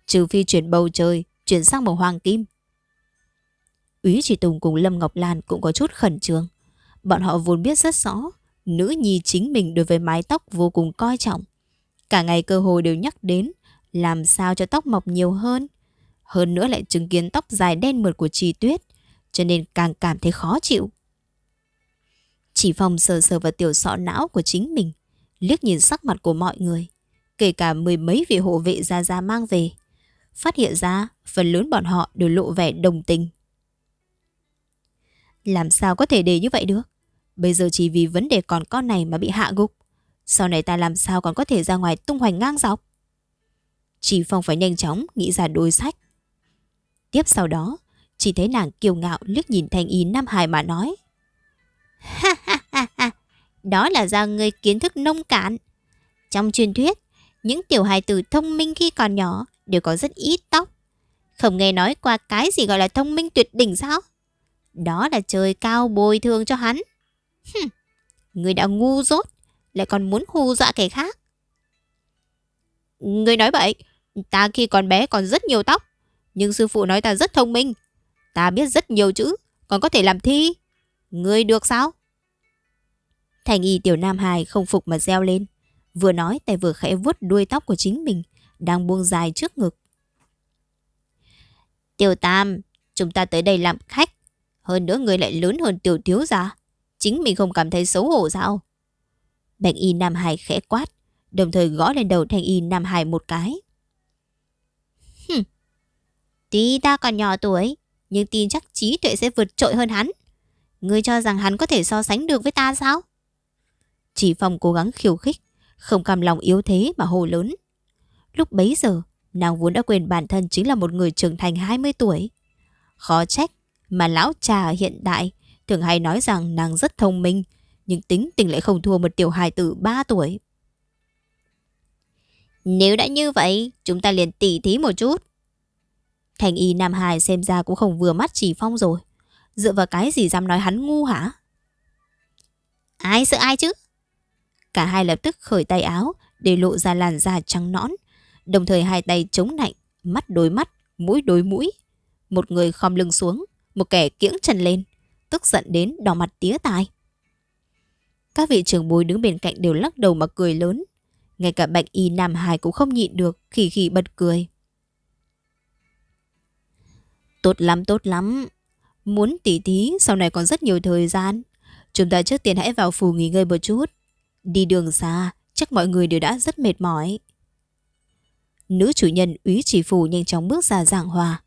trừ phi chuyển bầu trời, chuyển sang màu hoàng kim. Úy chỉ Tùng cùng Lâm Ngọc Lan cũng có chút khẩn trương. Bọn họ vốn biết rất rõ, nữ nhi chính mình đối với mái tóc vô cùng coi trọng. Cả ngày cơ hội đều nhắc đến làm sao cho tóc mọc nhiều hơn. Hơn nữa lại chứng kiến tóc dài đen mượt của Trì Tuyết, cho nên càng cảm thấy khó chịu. Chỉ phòng sờ sờ vào tiểu sọ não của chính mình, liếc nhìn sắc mặt của mọi người, kể cả mười mấy vị hộ vệ ra ra mang về. Phát hiện ra, phần lớn bọn họ đều lộ vẻ đồng tình. Làm sao có thể để như vậy được? Bây giờ chỉ vì vấn đề còn con này mà bị hạ gục. Sau này ta làm sao còn có thể ra ngoài tung hoành ngang dọc? Chỉ Phong phải nhanh chóng nghĩ ra đối sách. Tiếp sau đó, chỉ thấy nàng kiêu ngạo liếc nhìn thanh y Nam Hải mà nói. Ha, đó là do người kiến thức nông cạn. Trong truyền thuyết, những tiểu hài tử thông minh khi còn nhỏ đều có rất ít tóc. Không nghe nói qua cái gì gọi là thông minh tuyệt đỉnh sao? Đó là trời cao bồi thường cho hắn. Hừm, người đã ngu dốt, lại còn muốn hù dọa kẻ khác. Người nói vậy, ta khi còn bé còn rất nhiều tóc, nhưng sư phụ nói ta rất thông minh. Ta biết rất nhiều chữ, còn có thể làm thi. người được sao? Thành y tiểu nam hài không phục mà reo lên. Vừa nói tay vừa khẽ vuốt đuôi tóc của chính mình, đang buông dài trước ngực. Tiểu tam, chúng ta tới đây làm khách. Hơn nữa người lại lớn hơn tiểu thiếu ra. Chính mình không cảm thấy xấu hổ sao? Bạch y nam hài khẽ quát, đồng thời gõ lên đầu thanh y nam hài một cái. Hừm. Tuy ta còn nhỏ tuổi, nhưng tin chắc trí tuệ sẽ vượt trội hơn hắn. Ngươi cho rằng hắn có thể so sánh được với ta sao? Chỉ Phong cố gắng khiêu khích, không cam lòng yếu thế mà hồ lớn. Lúc bấy giờ, nàng vốn đã quên bản thân chính là một người trưởng thành 20 tuổi. Khó trách mà lão cha hiện đại thường hay nói rằng nàng rất thông minh, nhưng tính tình lại không thua một tiểu hài tử 3 tuổi. Nếu đã như vậy, chúng ta liền tỉ thí một chút. Thành y Nam Hải xem ra cũng không vừa mắt chỉ phong rồi. Dựa vào cái gì dám nói hắn ngu hả? Ai sợ ai chứ? Cả hai lập tức khởi tay áo để lộ ra làn da trắng nõn. Đồng thời hai tay chống nạnh, mắt đối mắt, mũi đối mũi. Một người khom lưng xuống, một kẻ kiễng chân lên, tức giận đến đỏ mặt tía tai. Các vị trưởng bối đứng bên cạnh đều lắc đầu mà cười lớn. Ngay cả bạch y Nam Hải cũng không nhịn được, khỉ khỉ bật cười. Tốt lắm, tốt lắm. Muốn tỉ thí, sau này còn rất nhiều thời gian. Chúng ta trước tiên hãy vào phủ nghỉ ngơi một chút. Đi đường xa, chắc mọi người đều đã rất mệt mỏi. Nữ chủ nhân úy chỉ phủ nhanh chóng bước ra giảng hòa.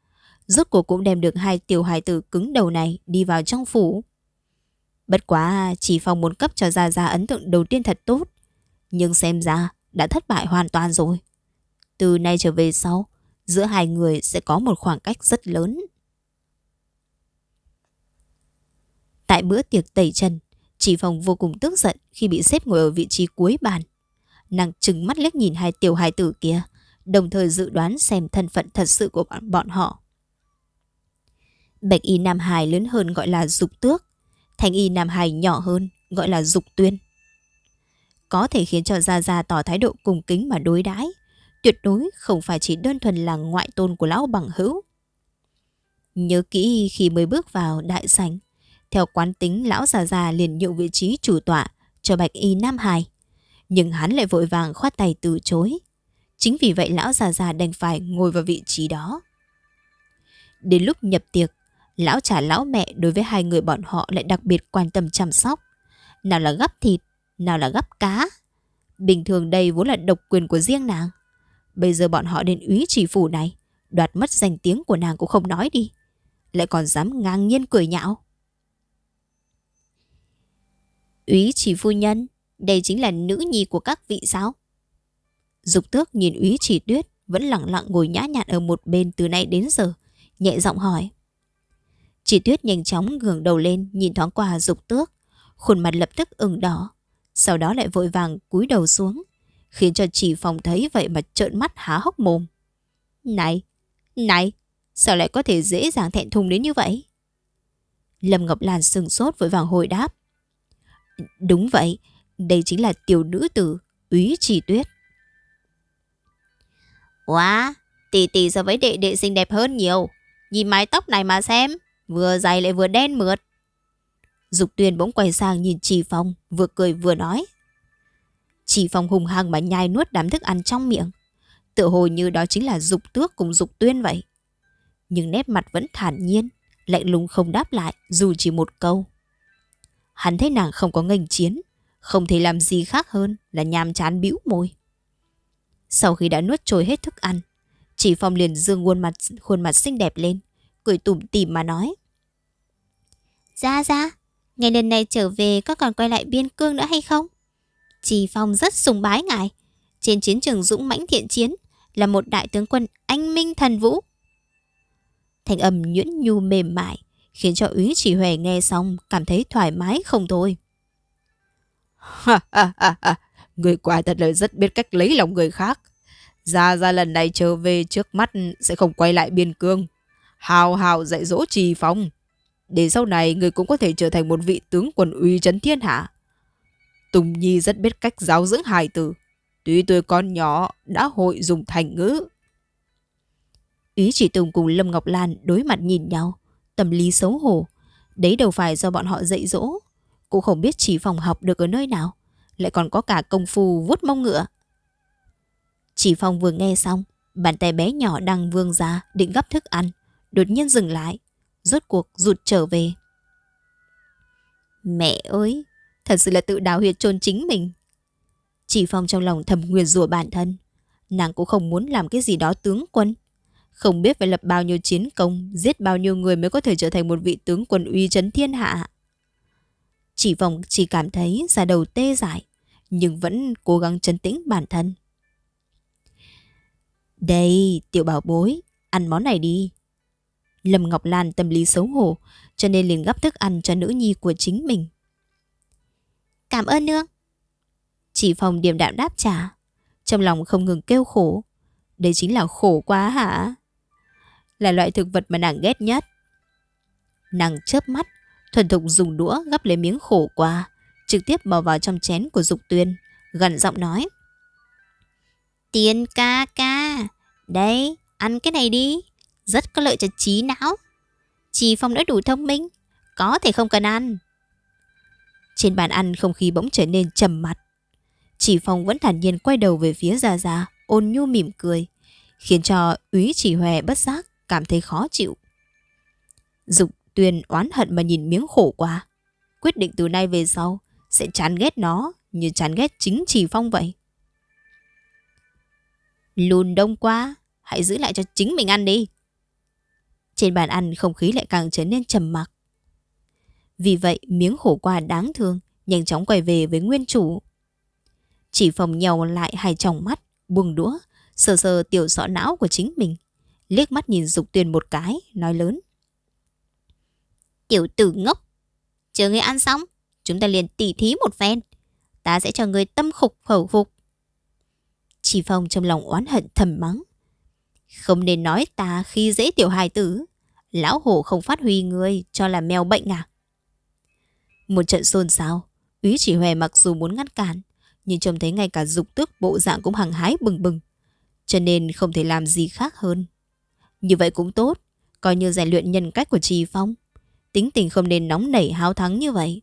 Rốt cuộc cũng đem được hai tiểu hài tử cứng đầu này đi vào trong phủ. Bất quá chỉ phòng muốn cấp cho Gia Gia ấn tượng đầu tiên thật tốt. Nhưng xem ra đã thất bại hoàn toàn rồi. Từ nay trở về sau, giữa hai người sẽ có một khoảng cách rất lớn. Tại bữa tiệc tẩy trần, chị phòng vô cùng tức giận khi bị xếp ngồi ở vị trí cuối bàn. Nàng trừng mắt liếc nhìn hai tiểu hài tử kia, đồng thời dự đoán xem thân phận thật sự của bọn, bọn họ. Bạch y Nam Hải lớn hơn gọi là dục tước, thanh y Nam Hải nhỏ hơn gọi là dục tuyên. Có thể khiến cho Gia Gia tỏ thái độ cùng kính mà đối đãi tuyệt đối không phải chỉ đơn thuần là ngoại tôn của lão bằng hữu. Nhớ kỹ khi mới bước vào đại sảnh, theo quán tính lão già già liền nhượng vị trí chủ tọa cho Bạch Y Nam Hải. Nhưng hắn lại vội vàng khoát tay từ chối. Chính vì vậy lão già già đành phải ngồi vào vị trí đó. Đến lúc nhập tiệc, lão trả lão mẹ đối với hai người bọn họ lại đặc biệt quan tâm chăm sóc. Nào là gắp thịt, nào là gắp cá. Bình thường đây vốn là độc quyền của riêng nàng. Bây giờ bọn họ đến úy chỉ phủ này, đoạt mất danh tiếng của nàng cũng không nói đi. Lại còn dám ngang nhiên cười nhạo. Úy chỉ phu nhân, đây chính là nữ nhi của các vị sao? Dục tước nhìn úy chỉ tuyết vẫn lặng lặng ngồi nhã nhặn ở một bên từ nay đến giờ, nhẹ giọng hỏi. Chỉ tuyết nhanh chóng ngẩng đầu lên nhìn thoáng qua dục tước, khuôn mặt lập tức ửng đỏ, sau đó lại vội vàng cúi đầu xuống, khiến cho chỉ phòng thấy vậy mà trợn mắt há hốc mồm. Này, này, sao lại có thể dễ dàng thẹn thùng đến như vậy? Lâm Ngọc Lan sừng sốt vội vàng hồi đáp. Đúng vậy, đây chính là tiểu nữ tử, úy chỉ tuyết. Wow, tỷ tỷ so với đệ đệ xinh đẹp hơn nhiều. Nhìn mái tóc này mà xem, vừa dài lại vừa đen mượt. Dục tuyên bỗng quay sang nhìn Trì Phong, vừa cười vừa nói. Trì Phong hùng hăng mà nhai nuốt đám thức ăn trong miệng. Tự hồ như đó chính là dục tước cùng dục tuyên vậy. Nhưng nét mặt vẫn thản nhiên, lạnh lùng không đáp lại dù chỉ một câu. Hắn thấy nàng không có nghênh chiến, không thể làm gì khác hơn là nhàm chán bĩu môi. Sau khi đã nuốt trôi hết thức ăn, chỉ Phong liền dương khuôn mặt khuôn mặt xinh đẹp lên, cười tủm tỉm mà nói: "Ra ra, ngày lần này trở về có còn quay lại biên cương nữa hay không?" Chỉ Phong rất sùng bái ngài, trên chiến trường dũng mãnh thiện chiến là một đại tướng quân anh minh thần vũ. Thành âm nhuyễn nhu mềm mại, khiến cho úy chỉ huệ nghe xong cảm thấy thoải mái không thôi. Ha ha ha ha, người quả thật là rất biết cách lấy lòng người khác. Ra ra lần này trở về trước mắt sẽ không quay lại biên cương. Hào hào dạy dỗ trì phong. Để sau này người cũng có thể trở thành một vị tướng quân uy chấn thiên hạ. Tùng Nhi rất biết cách giáo dưỡng hài tử. Tuy tôi con nhỏ đã hội dùng thành ngữ. Ý chỉ Tùng cùng Lâm Ngọc Lan đối mặt nhìn nhau tâm lý xấu hổ. Đấy đâu phải do bọn họ dạy dỗ. Cô không biết chỉ phòng học được ở nơi nào. Lại còn có cả công phu vuốt mông ngựa. Chỉ phòng vừa nghe xong, bàn tay bé nhỏ đang vương ra định gấp thức ăn. Đột nhiên dừng lại, rốt cuộc rụt trở về. Mẹ ơi, thật sự là tự đào huyệt chôn chính mình. Chỉ phòng trong lòng thầm nguyền rủa bản thân. Nàng cũng không muốn làm cái gì đó tướng quân. Không biết phải lập bao nhiêu chiến công, giết bao nhiêu người mới có thể trở thành một vị tướng quân uy chấn thiên hạ. Chỉ vòng chỉ cảm thấy da đầu tê dại, nhưng vẫn cố gắng trấn tĩnh bản thân. Đây, tiểu bảo bối, ăn món này đi. Lâm Ngọc Lan tâm lý xấu hổ, cho nên liền gắp thức ăn cho nữ nhi của chính mình. Cảm ơn nương. Chỉ phòng điềm đạm đáp trả, trong lòng không ngừng kêu khổ. Đây chính là khổ quá hả? Là loại thực vật mà nàng ghét nhất. Nàng chớp mắt, thuần thục dùng đũa gắp lấy miếng khổ qua, trực tiếp bỏ vào trong chén của Dục Tuyên, gần giọng nói. Tiên ca ca, đây, ăn cái này đi, rất có lợi cho trí não. Chị Phong đã đủ thông minh, có thể không cần ăn. Trên bàn ăn không khí bỗng trở nên trầm mặt. Chỉ Phong vẫn thản nhiên quay đầu về phía Gia Gia, ôn nhu mỉm cười, khiến cho úy chỉ hòe bất giác cảm thấy khó chịu. Dục Tuyền oán hận mà nhìn miếng khổ qua. Quyết định từ nay về sau sẽ chán ghét nó như chán ghét chính Chỉ Phong vậy. Lùn đông quá, hãy giữ lại cho chính mình ăn đi. Trên bàn ăn không khí lại càng trở nên trầm mặc. Vì vậy miếng khổ qua đáng thương nhanh chóng quay về với nguyên chủ. Chỉ phòng nhau lại hai tròng mắt, buông đũa, sờ sờ tiểu sọ não của chính mình. Liếc mắt nhìn Dục Tuyền một cái, nói lớn. Tiểu tử ngốc, chờ ngươi ăn xong, chúng ta liền tỉ thí một phen. Ta sẽ cho ngươi tâm khục khẩu phục. Chỉ Phong trong lòng oán hận thầm mắng. Không nên nói ta khi dễ tiểu hài tử. Lão hổ không phát huy ngươi cho là mèo bệnh à? Một trận xôn xao, úy chỉ hòe mặc dù muốn ngăn cản, nhưng trông thấy ngay cả dục tước bộ dạng cũng hằng hái bừng bừng. Cho nên không thể làm gì khác hơn. Như vậy cũng tốt, coi như rèn luyện nhân cách của Trì Phong. Tính tình không nên nóng nảy háo thắng như vậy.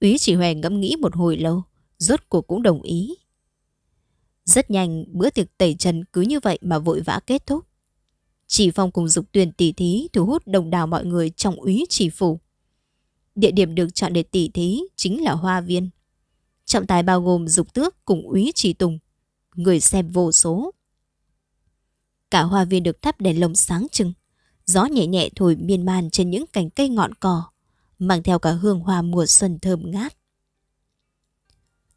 Úy chỉ hòe ngẫm nghĩ một hồi lâu, rốt cuộc cũng đồng ý. Rất nhanh, bữa tiệc tẩy trần cứ như vậy mà vội vã kết thúc. Chỉ phong cùng dục tuyển tỷ thí thu hút đồng đảo mọi người trong úy chỉ phủ. Địa điểm được chọn để tỷ thí chính là hoa viên. Trọng tài bao gồm dục tước cùng úy chỉ tùng. Người xem vô số. Cả hoa viên được thắp đèn lồng sáng trưng. Gió nhẹ nhẹ thổi miên man trên những cành cây ngọn cỏ, mang theo cả hương hoa mùa xuân thơm ngát.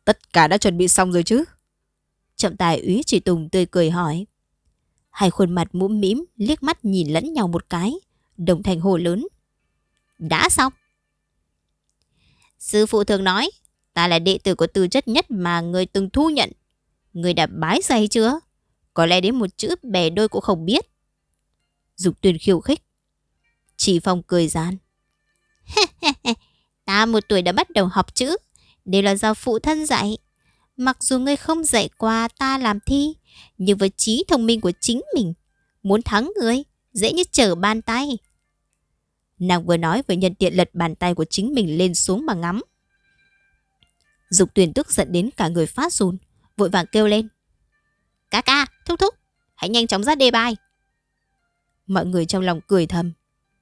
Tất cả đã chuẩn bị xong rồi chứ? Trọng tài úy chỉ tùng tươi cười hỏi. Hai khuôn mặt mũm mĩm liếc mắt nhìn lẫn nhau một cái, đồng thành hồ lớn. Đã xong. Sư phụ thường nói, ta là đệ tử của tư chất nhất mà người từng thu nhận. Người đã bái say chưa? Có lẽ đến một chữ bè đôi cũng không biết. Dục tuyên khiêu khích. Chỉ phong cười gian. ta một tuổi đã bắt đầu học chữ. Đều là do phụ thân dạy. Mặc dù ngươi không dạy qua ta làm thi, nhưng với trí thông minh của chính mình, muốn thắng ngươi, dễ như trở bàn tay. Nàng vừa nói vừa nhân tiện lật bàn tay của chính mình lên xuống mà ngắm. Dục tuyển tức giận đến cả người phát run, vội vàng kêu lên. Ca ca, thúc thúc, hãy nhanh chóng ra đề bài. Mọi người trong lòng cười thầm.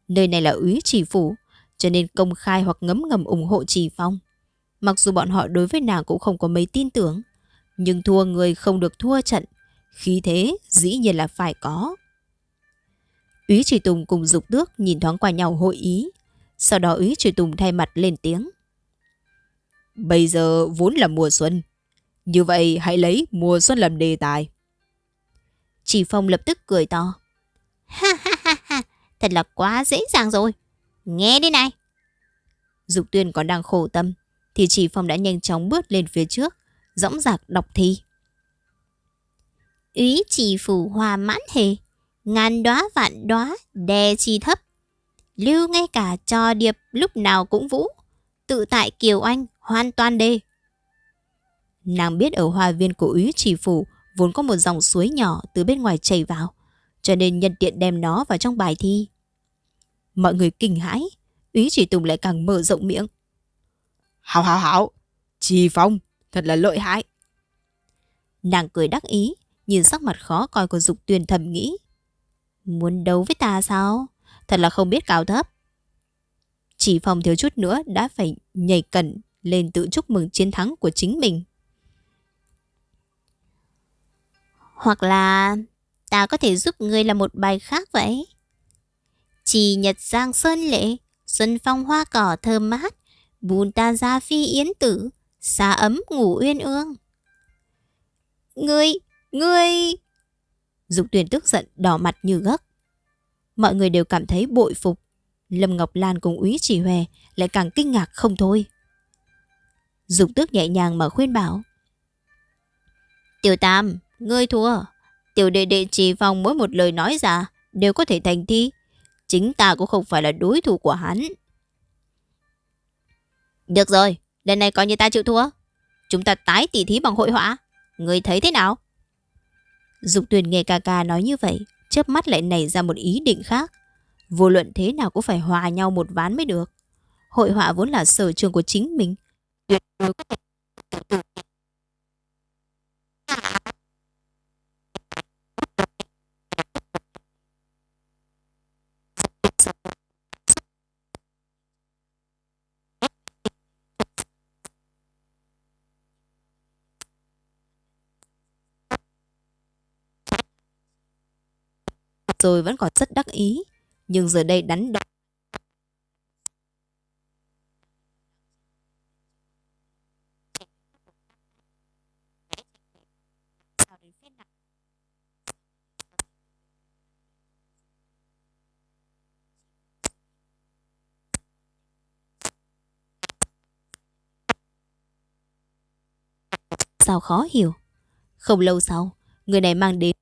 Nơi này là úy chỉ phủ, cho nên công khai hoặc ngấm ngầm ủng hộ trì phong. Mặc dù bọn họ đối với nàng cũng không có mấy tin tưởng, nhưng thua người không được thua trận, khí thế dĩ nhiên là phải có. Úy Trì Tùng cùng Dục Tước nhìn thoáng qua nhau hội ý, sau đó Úy Trì Tùng thay mặt lên tiếng. Bây giờ vốn là mùa xuân, như vậy hãy lấy mùa xuân làm đề tài. Chỉ Phong lập tức cười to. Ha ha ha ha, thật là quá dễ dàng rồi. Nghe đi này. Dục Tuyên còn đang khổ tâm, thì chỉ Phong đã nhanh chóng bước lên phía trước, dõng dạc đọc thi. Ý chỉ phủ hòa mãn hề, ngàn đóa vạn đóa đè chi thấp. Lưu ngay cả cho điệp lúc nào cũng vũ, tự tại Kiều Anh hoàn toàn đê. Nàng biết ở hoa viên của úy chỉ phủ vốn có một dòng suối nhỏ từ bên ngoài chảy vào, cho nên nhân tiện đem nó vào trong bài thi. Mọi người kinh hãi, úy chỉ tùng lại càng mở rộng miệng. Hảo hảo hảo, Trì Phong, thật là lợi hại. Nàng cười đắc ý, nhìn sắc mặt khó coi của Dục Tuyền thầm nghĩ. Muốn đấu với ta sao? Thật là không biết cao thấp. Chỉ Phong thiếu chút nữa đã phải nhảy cẩn lên tự chúc mừng chiến thắng của chính mình. Hoặc là ta có thể giúp ngươi là một bài khác vậy. Chỉ nhật giang sơn lệ, xuân phong hoa cỏ thơm mát, Bùn ta ra phi yến tử, xa ấm ngủ uyên ương. Ngươi, ngươi... Dục tuyển tức giận đỏ mặt như gấc. Mọi người đều cảm thấy bội phục. Lâm Ngọc Lan cùng úy chỉ huề lại càng kinh ngạc không thôi. Dục tước nhẹ nhàng mà khuyên bảo. Tiểu Tam, ngươi thua. Tiểu đệ đệ chỉ vòng mỗi một lời nói ra đều có thể thành thi. Chính ta cũng không phải là đối thủ của hắn. Được rồi, lần này coi như ta chịu thua. Chúng ta tái tỉ thí bằng hội họa. Ngươi thấy thế nào? Dục tuyền nghe ca ca nói như vậy, chớp mắt lại nảy ra một ý định khác. Vô luận thế nào cũng phải hòa nhau một ván mới được. Hội họa vốn là sở trường của chính mình. Tuyệt đối có thể rồi vẫn còn rất đắc ý. Nhưng giờ đây đắn đo. Sao khó hiểu. Không lâu sau, người này mang đến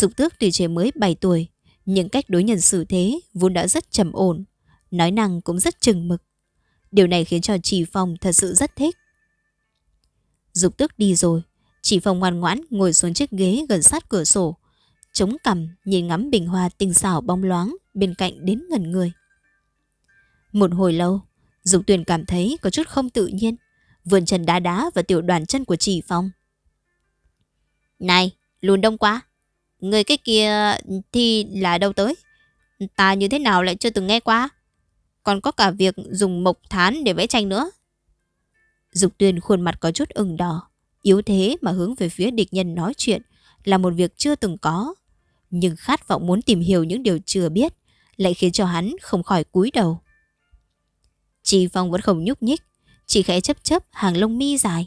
Dục tước tuy trẻ mới 7 tuổi, nhưng cách đối nhân xử thế vốn đã rất trầm ổn, nói năng cũng rất chừng mực. Điều này khiến cho Chỉ Phong thật sự rất thích. Dục tước đi rồi, Chỉ Phong ngoan ngoãn ngồi xuống chiếc ghế gần sát cửa sổ, chống cằm nhìn ngắm bình hoa tinh xảo bóng loáng bên cạnh đến ngần người. Một hồi lâu, Dục Tuyền cảm thấy có chút không tự nhiên, vườn chân đá đá vào tiểu đoàn chân của Chỉ Phong. Này, lùn đông quá, người cái kia thì là đâu tới? Ta như thế nào lại chưa từng nghe qua? Còn có cả việc dùng mộc thán để vẽ tranh nữa. Dục Tuyền khuôn mặt có chút ửng đỏ, yếu thế mà hướng về phía địch nhân nói chuyện là một việc chưa từng có. Nhưng khát vọng muốn tìm hiểu những điều chưa biết lại khiến cho hắn không khỏi cúi đầu. Chỉ Phong vẫn không nhúc nhích, chỉ khẽ chấp chấp hàng lông mi dài.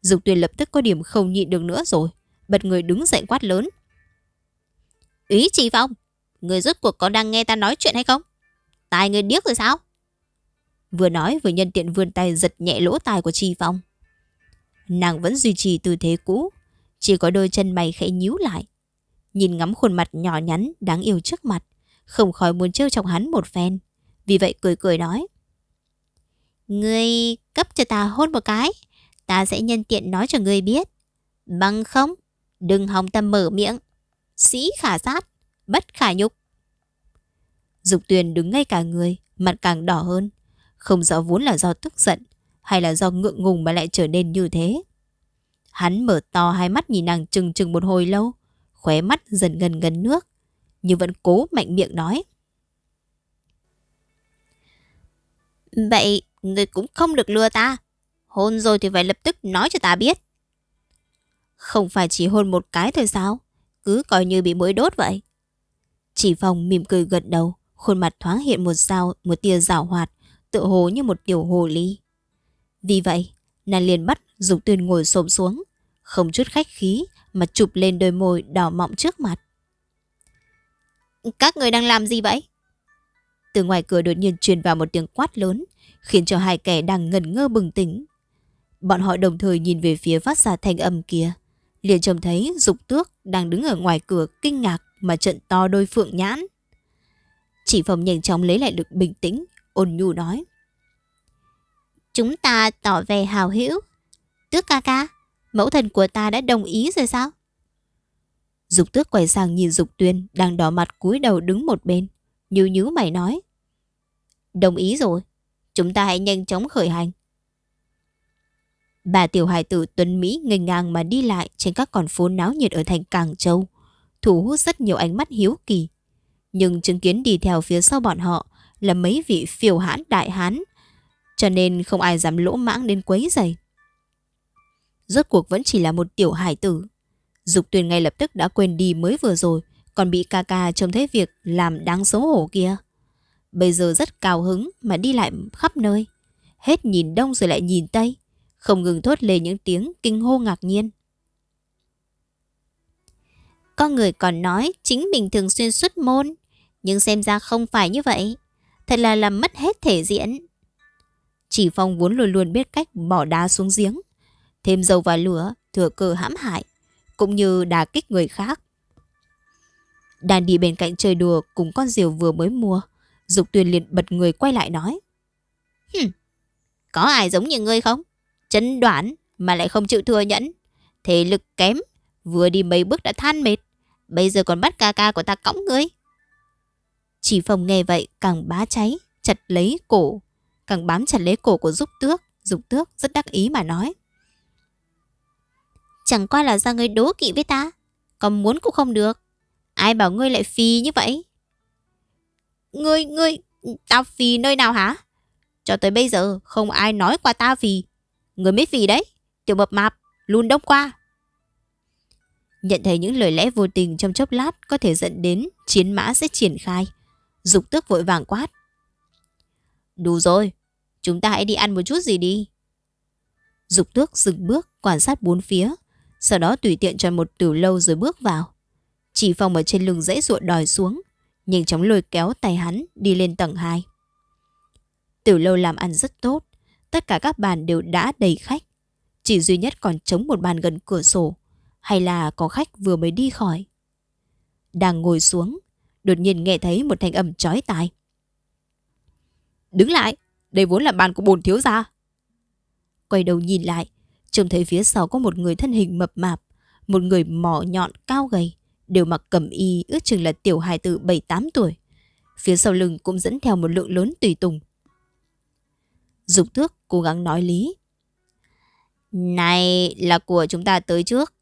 Dục Tuyền lập tức có điểm không nhịn được nữa rồi, bật người đứng dậy quát lớn. Ý Chi Phong, người rốt cuộc có đang nghe ta nói chuyện hay không? Tài người điếc rồi sao? Vừa nói vừa nhân tiện vươn tay giật nhẹ lỗ tai của Chi Phong. Nàng vẫn duy trì tư thế cũ, chỉ có đôi chân mày khẽ nhíu lại. Nhìn ngắm khuôn mặt nhỏ nhắn đáng yêu trước mặt, không khỏi muốn trêu chọc hắn một phen. Vì vậy cười cười nói. Ngươi cấp cho ta hôn một cái, ta sẽ nhân tiện nói cho ngươi biết. Bằng không, đừng hòng tâm mở miệng. Sĩ khả sát, bất khả nhục. Dục tuyền đứng ngay cả người, mặt càng đỏ hơn. Không rõ vốn là do tức giận, hay là do ngượng ngùng mà lại trở nên như thế. Hắn mở to hai mắt nhìn nàng chừng chừng một hồi lâu, khóe mắt dần gần gần nước, nhưng vẫn cố mạnh miệng nói. Vậy người cũng không được lừa ta. Hôn rồi thì phải lập tức nói cho ta biết. Không phải chỉ hôn một cái thôi sao? Cứ coi như bị mũi đốt vậy. Chỉ phòng mỉm cười gật đầu, khuôn mặt thoáng hiện một dao, một tia rào hoạt, tự hồ như một tiểu hồ ly. Vì vậy, nàng liền bắt Dục Tuyên ngồi xổm xuống, không chút khách khí mà chụp lên đôi môi đỏ mọng trước mặt. Các người đang làm gì vậy? Từ ngoài cửa đột nhiên truyền vào một tiếng quát lớn, khiến cho hai kẻ đang ngần ngơ bừng tỉnh. Bọn họ đồng thời nhìn về phía phát ra thanh âm kia. Liền trông thấy Dục Tước đang đứng ở ngoài cửa kinh ngạc mà trận to đôi phượng nhãn. Chỉ phòng nhanh chóng lấy lại được bình tĩnh, ôn nhu nói. Chúng ta tỏ vẻ hào hữu. Tước ca ca, mẫu thần của ta đã đồng ý rồi sao? Dục tước quay sang nhìn Dục Tuyên đang đỏ mặt cúi đầu đứng một bên. nhíu nhíu mày nói. Đồng ý rồi, chúng ta hãy nhanh chóng khởi hành. Bà tiểu hài tử Tuấn Mỹ ngành ngang mà đi lại trên các con phố náo nhiệt ở thành Càng Châu, thu hút rất nhiều ánh mắt hiếu kỳ. Nhưng chứng kiến đi theo phía sau bọn họ là mấy vị phiêu hãn đại hán, cho nên không ai dám lỗ mãng đến quấy giày. Rốt cuộc vẫn chỉ là một tiểu hải tử. Dục tuyền ngay lập tức đã quên đi mới vừa rồi, còn bị ca ca trông thấy việc làm đáng xấu hổ kia. Bây giờ rất cao hứng mà đi lại khắp nơi. Hết nhìn đông rồi lại nhìn tây, không ngừng thốt lên những tiếng kinh hô ngạc nhiên. Có người còn nói chính mình thường xuyên xuất môn, nhưng xem ra không phải như vậy. Thật là làm mất hết thể diện. Chỉ Phong vốn luôn luôn biết cách bỏ đá xuống giếng, thêm dầu vào lửa, thừa cơ hãm hại, cũng như đà kích người khác. đàn đi bên cạnh chơi đùa cùng con diều vừa mới mua, Dục Tuyền liền bật người quay lại nói. Hừm, có ai giống như ngươi không? Chấn đoán mà lại không chịu thừa nhẫn. Thể lực kém, vừa đi mấy bước đã than mệt. Bây giờ còn bắt ca ca của ta cõng ngươi. Chỉ phòng nghe vậy càng bá cháy, chặt lấy cổ. Càng bám chặt lấy cổ của giúp tước. Dục tước rất đắc ý mà nói. Chẳng qua là do ngươi đố kỵ với ta. Còn muốn cũng không được. Ai bảo ngươi lại phi như vậy? Ngươi, ngươi, tao phi nơi nào hả? Cho tới bây giờ không ai nói qua ta phi người mới phi đấy. Tiểu mập mạp, luôn đông qua. Nhận thấy những lời lẽ vô tình trong chốc lát có thể dẫn đến chiến mã sẽ triển khai. Dục tước vội vàng quát. Đủ rồi, chúng ta hãy đi ăn một chút gì đi. Dục tước dừng bước quan sát bốn phía, sau đó tùy tiện chọn một tiểu lâu rồi bước vào. Chỉ phòng ở trên lưng dãy ruộng đòi xuống, nhanh chóng lôi kéo tay hắn đi lên tầng 2. Tiểu lâu làm ăn rất tốt, tất cả các bàn đều đã đầy khách. Chỉ duy nhất còn trống một bàn gần cửa sổ, hay là có khách vừa mới đi khỏi. Đang ngồi xuống, đột nhiên nghe thấy một thanh âm chói tai. Đứng lại, đây vốn là bàn của bồn thiếu gia. Quay đầu nhìn lại, trông thấy phía sau có một người thân hình mập mạp, một người mỏ nhọn cao gầy, đều mặc cẩm y ước chừng là tiểu hài tử 7-8 tuổi. Phía sau lưng cũng dẫn theo một lượng lớn tùy tùng. Dục tước cố gắng nói lý. Này là của chúng ta tới trước.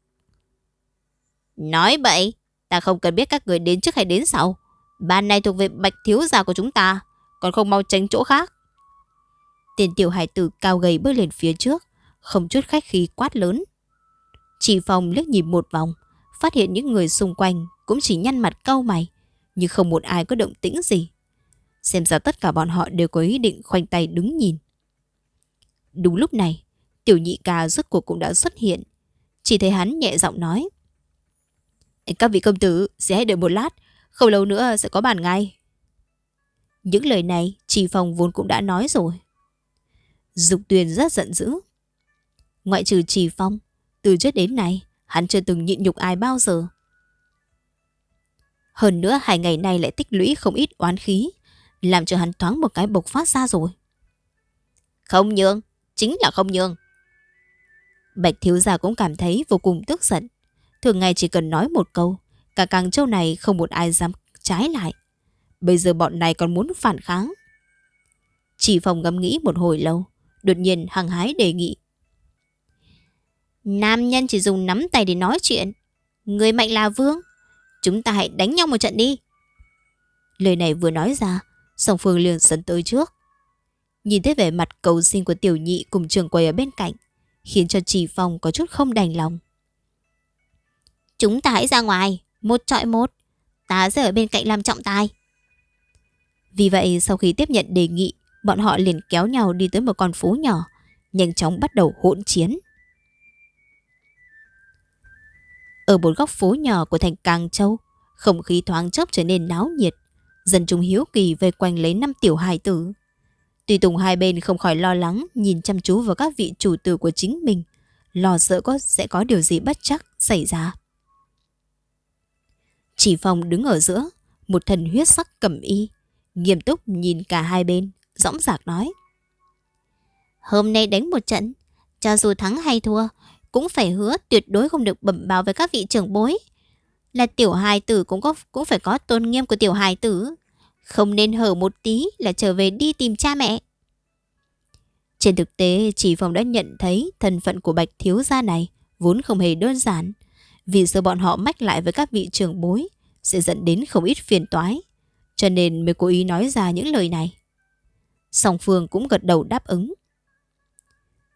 Nói vậy ta không cần biết các người đến trước hay đến sau. bàn này thuộc về bạch thiếu gia của chúng ta, còn không mau tránh chỗ khác. Tiền tiểu hải tử cao gầy bước lên phía trước, không chút khách khí quát lớn. Chỉ phòng liếc nhìn một vòng, phát hiện những người xung quanh cũng chỉ nhăn mặt cau mày, nhưng không một ai có động tĩnh gì. Xem ra tất cả bọn họ đều có ý định khoanh tay đứng nhìn. Đúng lúc này, tiểu nhị ca rốt cuộc cũng đã xuất hiện. Chỉ thấy hắn nhẹ giọng nói. Các vị công tử sẽ hãy đợi một lát, không lâu nữa sẽ có bàn ngay. Những lời này trì phòng vốn cũng đã nói rồi. Dục tuyền rất giận dữ. Ngoại trừ trì phong, từ trước đến nay, hắn chưa từng nhịn nhục ai bao giờ. Hơn nữa hai ngày nay lại tích lũy không ít oán khí, làm cho hắn thoáng một cái bộc phát ra rồi. Không nhường, chính là không nhường. Bạch thiếu gia cũng cảm thấy vô cùng tức giận. Thường ngày chỉ cần nói một câu, cả càng châu này không một ai dám trái lại. Bây giờ bọn này còn muốn phản kháng. Chỉ phòng ngẫm nghĩ một hồi lâu, đột nhiên hăng hái đề nghị. Nam nhân chỉ dùng nắm tay để nói chuyện. Người mạnh là vương. Chúng ta hãy đánh nhau một trận đi. Lời này vừa nói ra, song phương liền dẫn tới trước. Nhìn thấy vẻ mặt cầu xin của tiểu nhị cùng trường quầy ở bên cạnh, khiến cho Trì phong có chút không đành lòng. Chúng ta hãy ra ngoài, một trọi một. Ta sẽ ở bên cạnh làm trọng tài. Vì vậy sau khi tiếp nhận đề nghị, bọn họ liền kéo nhau đi tới một con phố nhỏ, nhanh chóng bắt đầu hỗn chiến. Ở một góc phố nhỏ của thành Càng Châu, không khí thoáng chốc trở nên náo nhiệt. Dân chúng hiếu kỳ vây quanh lấy năm tiểu hài tử. Tùy tùng hai bên không khỏi lo lắng nhìn chăm chú vào các vị chủ tử của chính mình, lo sợ có sẽ có điều gì bất chắc xảy ra. Chỉ phòng đứng ở giữa, một thần huyết sắc cầm y, nghiêm túc nhìn cả hai bên, dõng dạc nói. Hôm nay đánh một trận, cho dù thắng hay thua, cũng phải hứa tuyệt đối không được bẩm báo với các vị trưởng bối. Là tiểu hài tử cũng có cũng phải có tôn nghiêm của tiểu hài tử. Không nên hở một tí là trở về đi tìm cha mẹ. Trên thực tế, chỉ phòng đã nhận thấy thân phận của bạch thiếu gia này vốn không hề đơn giản. Vì sợ bọn họ mách lại với các vị trưởng bối sẽ dẫn đến không ít phiền toái. Cho nên mới cố ý nói ra những lời này. Song Phương cũng gật đầu đáp ứng.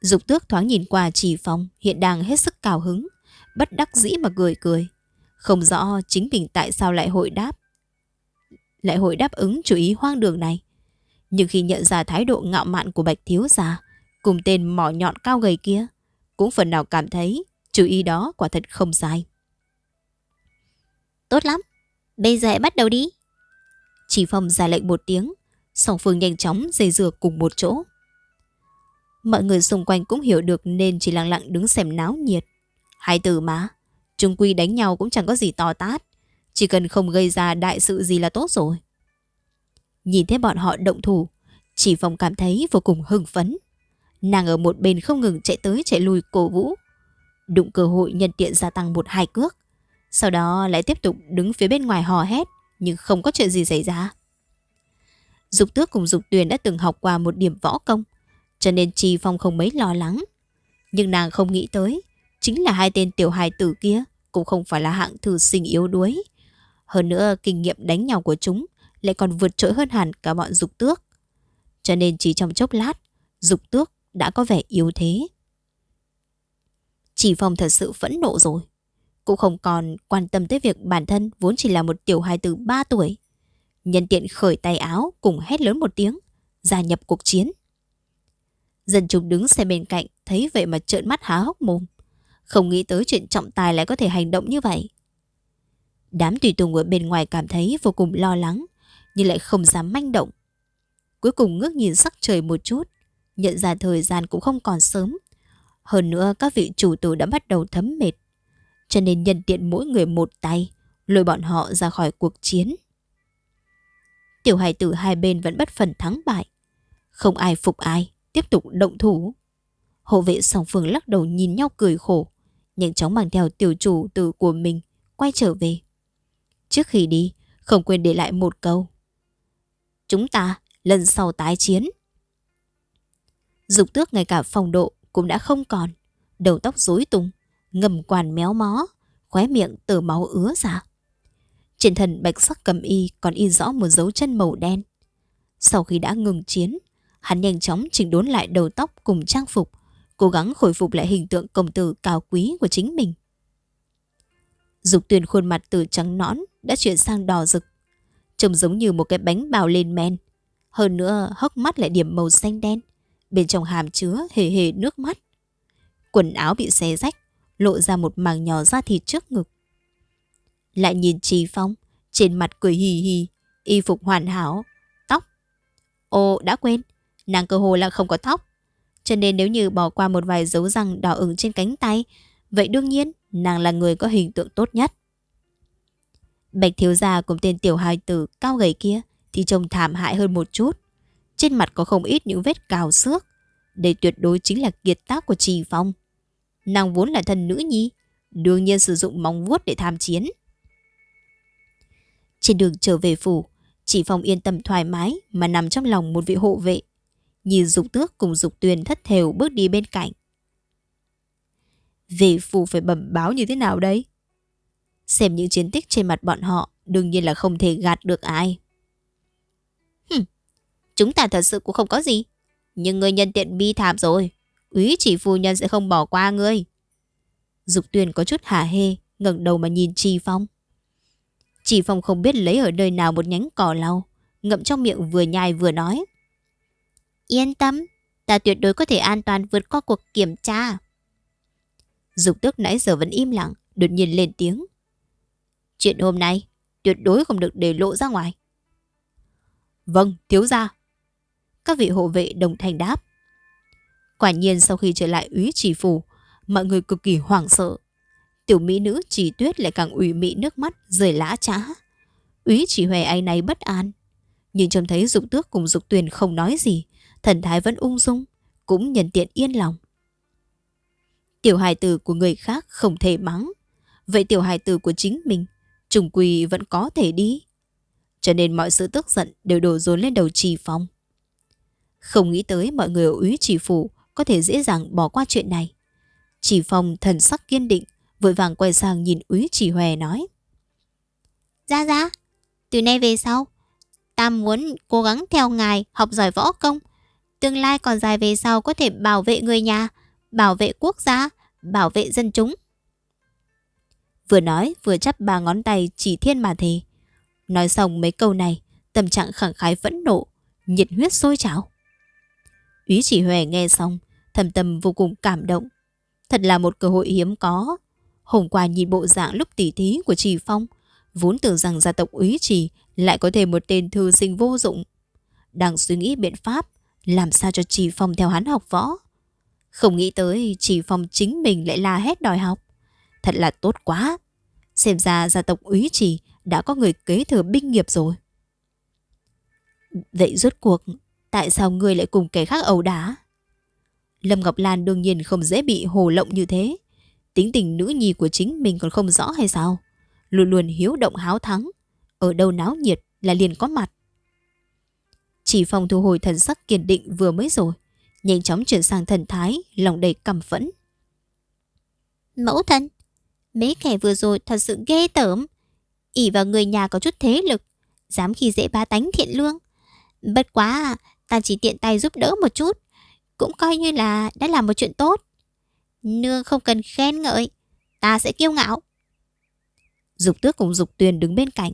Dục tước thoáng nhìn qua chỉ phòng hiện đang hết sức cào hứng, bất đắc dĩ mà cười cười. Không rõ chính mình tại sao lại hội đáp. Lại hội đáp ứng chủ ý hoang đường này. Nhưng khi nhận ra thái độ ngạo mạn của Bạch Thiếu Gia cùng tên mỏ nhọn cao gầy kia, cũng phần nào cảm thấy chủ ý đó quả thật không sai. Tốt lắm, bây giờ hãy bắt đầu đi. Chỉ phòng ra lệnh một tiếng, song phương nhanh chóng dây dừa cùng một chỗ. Mọi người xung quanh cũng hiểu được nên chỉ lặng lặng đứng xem náo nhiệt. Hai từ mà, trung quy đánh nhau cũng chẳng có gì to tát. Chỉ cần không gây ra đại sự gì là tốt rồi. Nhìn thấy bọn họ động thủ, chỉ phòng cảm thấy vô cùng hưng phấn. Nàng ở một bên không ngừng chạy tới chạy lui cổ vũ. Đụng cơ hội nhân tiện gia tăng một hai cước. Sau đó lại tiếp tục đứng phía bên ngoài hò hét, nhưng không có chuyện gì xảy ra. Dục tước cùng dục tuyền đã từng học qua một điểm võ công, cho nên Chi Phong không mấy lo lắng. Nhưng nàng không nghĩ tới, chính là hai tên tiểu hài tử kia cũng không phải là hạng thư sinh yếu đuối. Hơn nữa, kinh nghiệm đánh nhau của chúng lại còn vượt trội hơn hẳn cả bọn dục tước. Cho nên chỉ trong chốc lát, dục tước đã có vẻ yếu thế. Chỉ Phong thật sự phẫn nộ rồi. Cũng không còn quan tâm tới việc bản thân vốn chỉ là một tiểu hài từ 3 tuổi. Nhân tiện khởi tay áo cùng hét lớn một tiếng, gia nhập cuộc chiến. Dân chúng đứng xe bên cạnh thấy vậy mà trợn mắt há hốc mồm. Không nghĩ tới chuyện trọng tài lại có thể hành động như vậy. Đám tùy tùng ở bên ngoài cảm thấy vô cùng lo lắng, nhưng lại không dám manh động. Cuối cùng ngước nhìn sắc trời một chút, nhận ra thời gian cũng không còn sớm. Hơn nữa các vị chủ tử đã bắt đầu thấm mệt, cho nên nhân tiện mỗi người một tay, lôi bọn họ ra khỏi cuộc chiến. Tiểu hài tử hai bên vẫn bất phần thắng bại. Không ai phục ai, tiếp tục động thủ. Hộ vệ song phương lắc đầu nhìn nhau cười khổ, nhanh chóng mang theo tiểu chủ tử của mình quay trở về. Trước khi đi, không quên để lại một câu. Chúng ta lần sau tái chiến. Dục tước ngay cả phòng độ cũng đã không còn. Đầu tóc rối tung, ngầm quản méo mó, khóe miệng tờ máu ứa ra. Trên thần bạch sắc cầm y còn in rõ một dấu chân màu đen. Sau khi đã ngừng chiến, hắn nhanh chóng chỉnh đốn lại đầu tóc cùng trang phục, cố gắng khôi phục lại hình tượng công tử cao quý của chính mình. Dục tuyền khuôn mặt từ trắng nõn đã chuyển sang đỏ rực, trông giống như một cái bánh bào lên men. Hơn nữa hốc mắt lại điểm màu xanh đen, bên trong hàm chứa hề hề nước mắt. Quần áo bị xé rách, lộ ra một màng nhỏ da thịt trước ngực. Lại nhìn Trì Phong, trên mặt cười hì hì, y phục hoàn hảo, tóc. Ồ, đã quên, nàng cơ hồ là không có tóc. Cho nên nếu như bỏ qua một vài dấu răng đỏ ửng trên cánh tay, vậy đương nhiên nàng là người có hình tượng tốt nhất. Bạch thiếu gia cùng tên tiểu hài tử cao gầy kia thì trông thảm hại hơn một chút. Trên mặt có không ít những vết cào xước. Đây tuyệt đối chính là kiệt tác của Trì Phong. Nàng vốn là thân nữ nhi, đương nhiên sử dụng móng vuốt để tham chiến. Trên đường trở về phủ, Trì Phong yên tâm thoải mái mà nằm trong lòng một vị hộ vệ. Nhìn dục tước cùng dục tuyền thất thều bước đi bên cạnh. Về phủ phải bẩm báo như thế nào đây? Xem những chiến tích trên mặt bọn họ đương nhiên là không thể gạt được ai. Hừm, chúng ta thật sự cũng không có gì. Nhưng người nhân tiện bi thảm rồi. Úy chỉ phu nhân sẽ không bỏ qua ngươi. Dục tuyền có chút hả hê, ngẩng đầu mà nhìn Trì Phong. Trì Phong không biết lấy ở nơi nào một nhánh cỏ lau, ngậm trong miệng vừa nhai vừa nói. Yên tâm, ta tuyệt đối có thể an toàn vượt qua cuộc kiểm tra. Dục tước nãy giờ vẫn im lặng, đột nhiên lên tiếng. Chuyện hôm nay tuyệt đối không được để lộ ra ngoài. Vâng, thiếu gia. Các vị hộ vệ đồng thanh đáp. Quả nhiên sau khi trở lại úy chỉ phủ, mọi người cực kỳ hoảng sợ. Tiểu mỹ nữ chỉ tuyết lại càng ủy mị nước mắt rời lã trá. Úy chỉ hòe ai này bất an. Nhưng trông thấy dục tước cùng dục tuyền không nói gì, thần thái vẫn ung dung, cũng nhận tiện yên lòng. Tiểu hài tử của người khác không thể mắng. Vậy tiểu hài tử của chính mình, trùng quỳ vẫn có thể đi. Cho nên mọi sự tức giận đều đổ dồn lên đầu trì phong. Không nghĩ tới mọi người ở úy trì phủ có thể dễ dàng bỏ qua chuyện này. Chỉ phong thần sắc kiên định, vội vàng quay sang nhìn úy chỉ hòe nói. Ra ra, từ nay về sau, ta muốn cố gắng theo ngài học giỏi võ công. Tương lai còn dài về sau có thể bảo vệ người nhà, bảo vệ quốc gia, bảo vệ dân chúng. Vừa nói vừa chắp ba ngón tay chỉ thiên mà thề. Nói xong mấy câu này, tâm trạng khẳng khái phẫn nộ, nhiệt huyết sôi trào. Úy chỉ huệ nghe xong, thầm tâm vô cùng cảm động. Thật là một cơ hội hiếm có. Hôm qua nhìn bộ dạng lúc tỉ thí của Trì Phong, vốn tưởng rằng gia tộc úy trì lại có thể một tên thư sinh vô dụng. Đang suy nghĩ biện pháp làm sao cho Trì Phong theo hắn học võ. Không nghĩ tới Trì Phong chính mình lại la hét đòi học. Thật là tốt quá. Xem ra gia tộc úy trì đã có người kế thừa binh nghiệp rồi. Vậy rốt cuộc, tại sao ngươi lại cùng kẻ khác ẩu đá? Lâm Ngọc Lan đương nhiên không dễ bị hồ lộng như thế. Tính tình nữ nhi của chính mình còn không rõ hay sao? Luôn luôn hiếu động háo thắng. Ở đâu náo nhiệt là liền có mặt. Chỉ phòng thu hồi thần sắc kiên định vừa mới rồi. Nhanh chóng chuyển sang thần thái, lòng đầy căm phẫn. Mẫu thân, mấy kẻ vừa rồi thật sự ghê tởm. ỉ vào người nhà có chút thế lực, dám khi dễ ba tánh thiện lương. Bất quá, ta chỉ tiện tay giúp đỡ một chút cũng coi như là đã làm một chuyện tốt. Nương không cần khen ngợi, ta sẽ kiêu ngạo. Dục tước cùng dục tuyền đứng bên cạnh,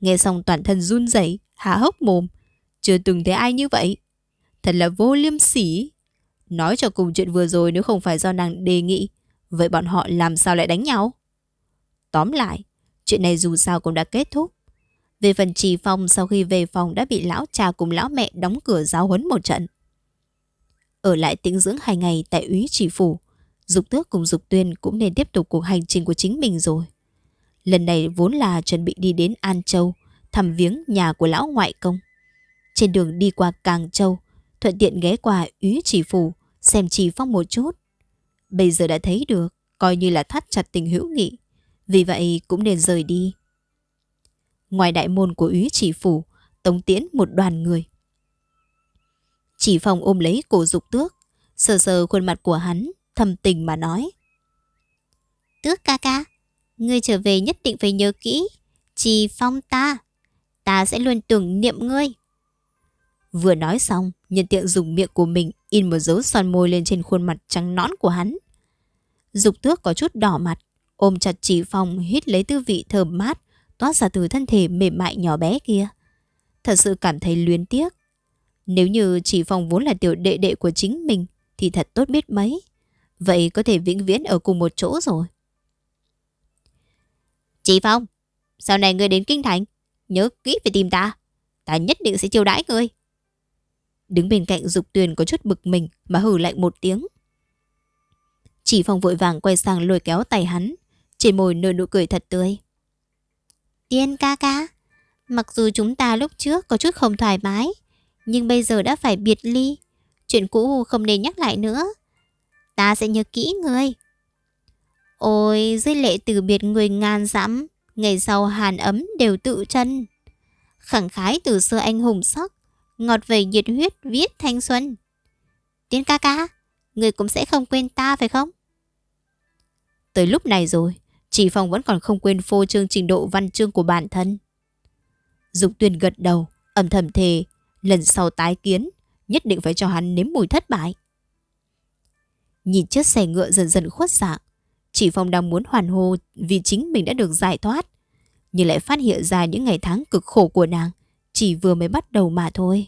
nghe xong toàn thân run rẩy, há hốc mồm. Chưa từng thấy ai như vậy. Thật là vô liêm sỉ. Nói cho cùng chuyện vừa rồi nếu không phải do nàng đề nghị, vậy bọn họ làm sao lại đánh nhau? Tóm lại, chuyện này dù sao cũng đã kết thúc. Về phần trì phong sau khi về phòng đã bị lão cha cùng lão mẹ đóng cửa giáo huấn một trận. Ở lại tĩnh dưỡng hai ngày tại úy chỉ phủ, Dục tước cùng Dục tuyên cũng nên tiếp tục cuộc hành trình của chính mình rồi. Lần này vốn là chuẩn bị đi đến An Châu, thăm viếng nhà của lão ngoại công. Trên đường đi qua Càng Châu, thuận tiện ghé qua úy chỉ phủ, xem trì phong một chút. Bây giờ đã thấy được, coi như là thắt chặt tình hữu nghị. Vì vậy cũng nên rời đi. ngoài đại môn của úy chỉ phủ, tống tiễn một đoàn người. Chỉ phòng ôm lấy cổ dục tước, sờ sờ khuôn mặt của hắn, thầm tình mà nói. Tước ca ca, ngươi trở về nhất định phải nhớ kỹ, chỉ phong ta, ta sẽ luôn tưởng niệm ngươi. Vừa nói xong, nhân tiện dùng miệng của mình in một dấu son môi lên trên khuôn mặt trắng nõn của hắn. Dục tước có chút đỏ mặt, ôm chặt chỉ phong hít lấy tư vị thơm mát, toát ra từ thân thể mềm mại nhỏ bé kia. Thật sự cảm thấy luyến tiếc. Nếu như chỉ phong vốn là tiểu đệ đệ của chính mình, thì thật tốt biết mấy. Vậy có thể vĩnh viễn ở cùng một chỗ rồi. Chị Phong, sau này ngươi đến Kinh Thành, nhớ kỹ phải tìm ta. Ta nhất định sẽ chiêu đãi ngươi. Đứng bên cạnh Dục Tuyền có chút bực mình mà hử lạnh một tiếng. Chỉ Phong vội vàng quay sang lôi kéo tay hắn, trên môi nở nụ cười thật tươi. Tiên ca ca, mặc dù chúng ta lúc trước có chút không thoải mái, nhưng bây giờ đã phải biệt ly. Chuyện cũ không nên nhắc lại nữa. Ta sẽ nhớ kỹ ngươi. Ôi, dưới lệ từ biệt người ngàn dặm, ngày sau hàn ấm đều tự chân. Khẳng khái từ xưa anh hùng sắc, ngọt về nhiệt huyết viết thanh xuân. Tiên ca ca, người cũng sẽ không quên ta phải không? Tới lúc này rồi, chỉ Phong vẫn còn không quên phô trương trình độ văn chương của bản thân. Dục tuyền gật đầu, âm thầm thề, lần sau tái kiến, nhất định phải cho hắn nếm mùi thất bại. Nhìn chiếc xe ngựa dần dần khuất dạng, chỉ Phong đang muốn hoàn hô vì chính mình đã được giải thoát, nhưng lại phát hiện ra những ngày tháng cực khổ của nàng chỉ vừa mới bắt đầu mà thôi.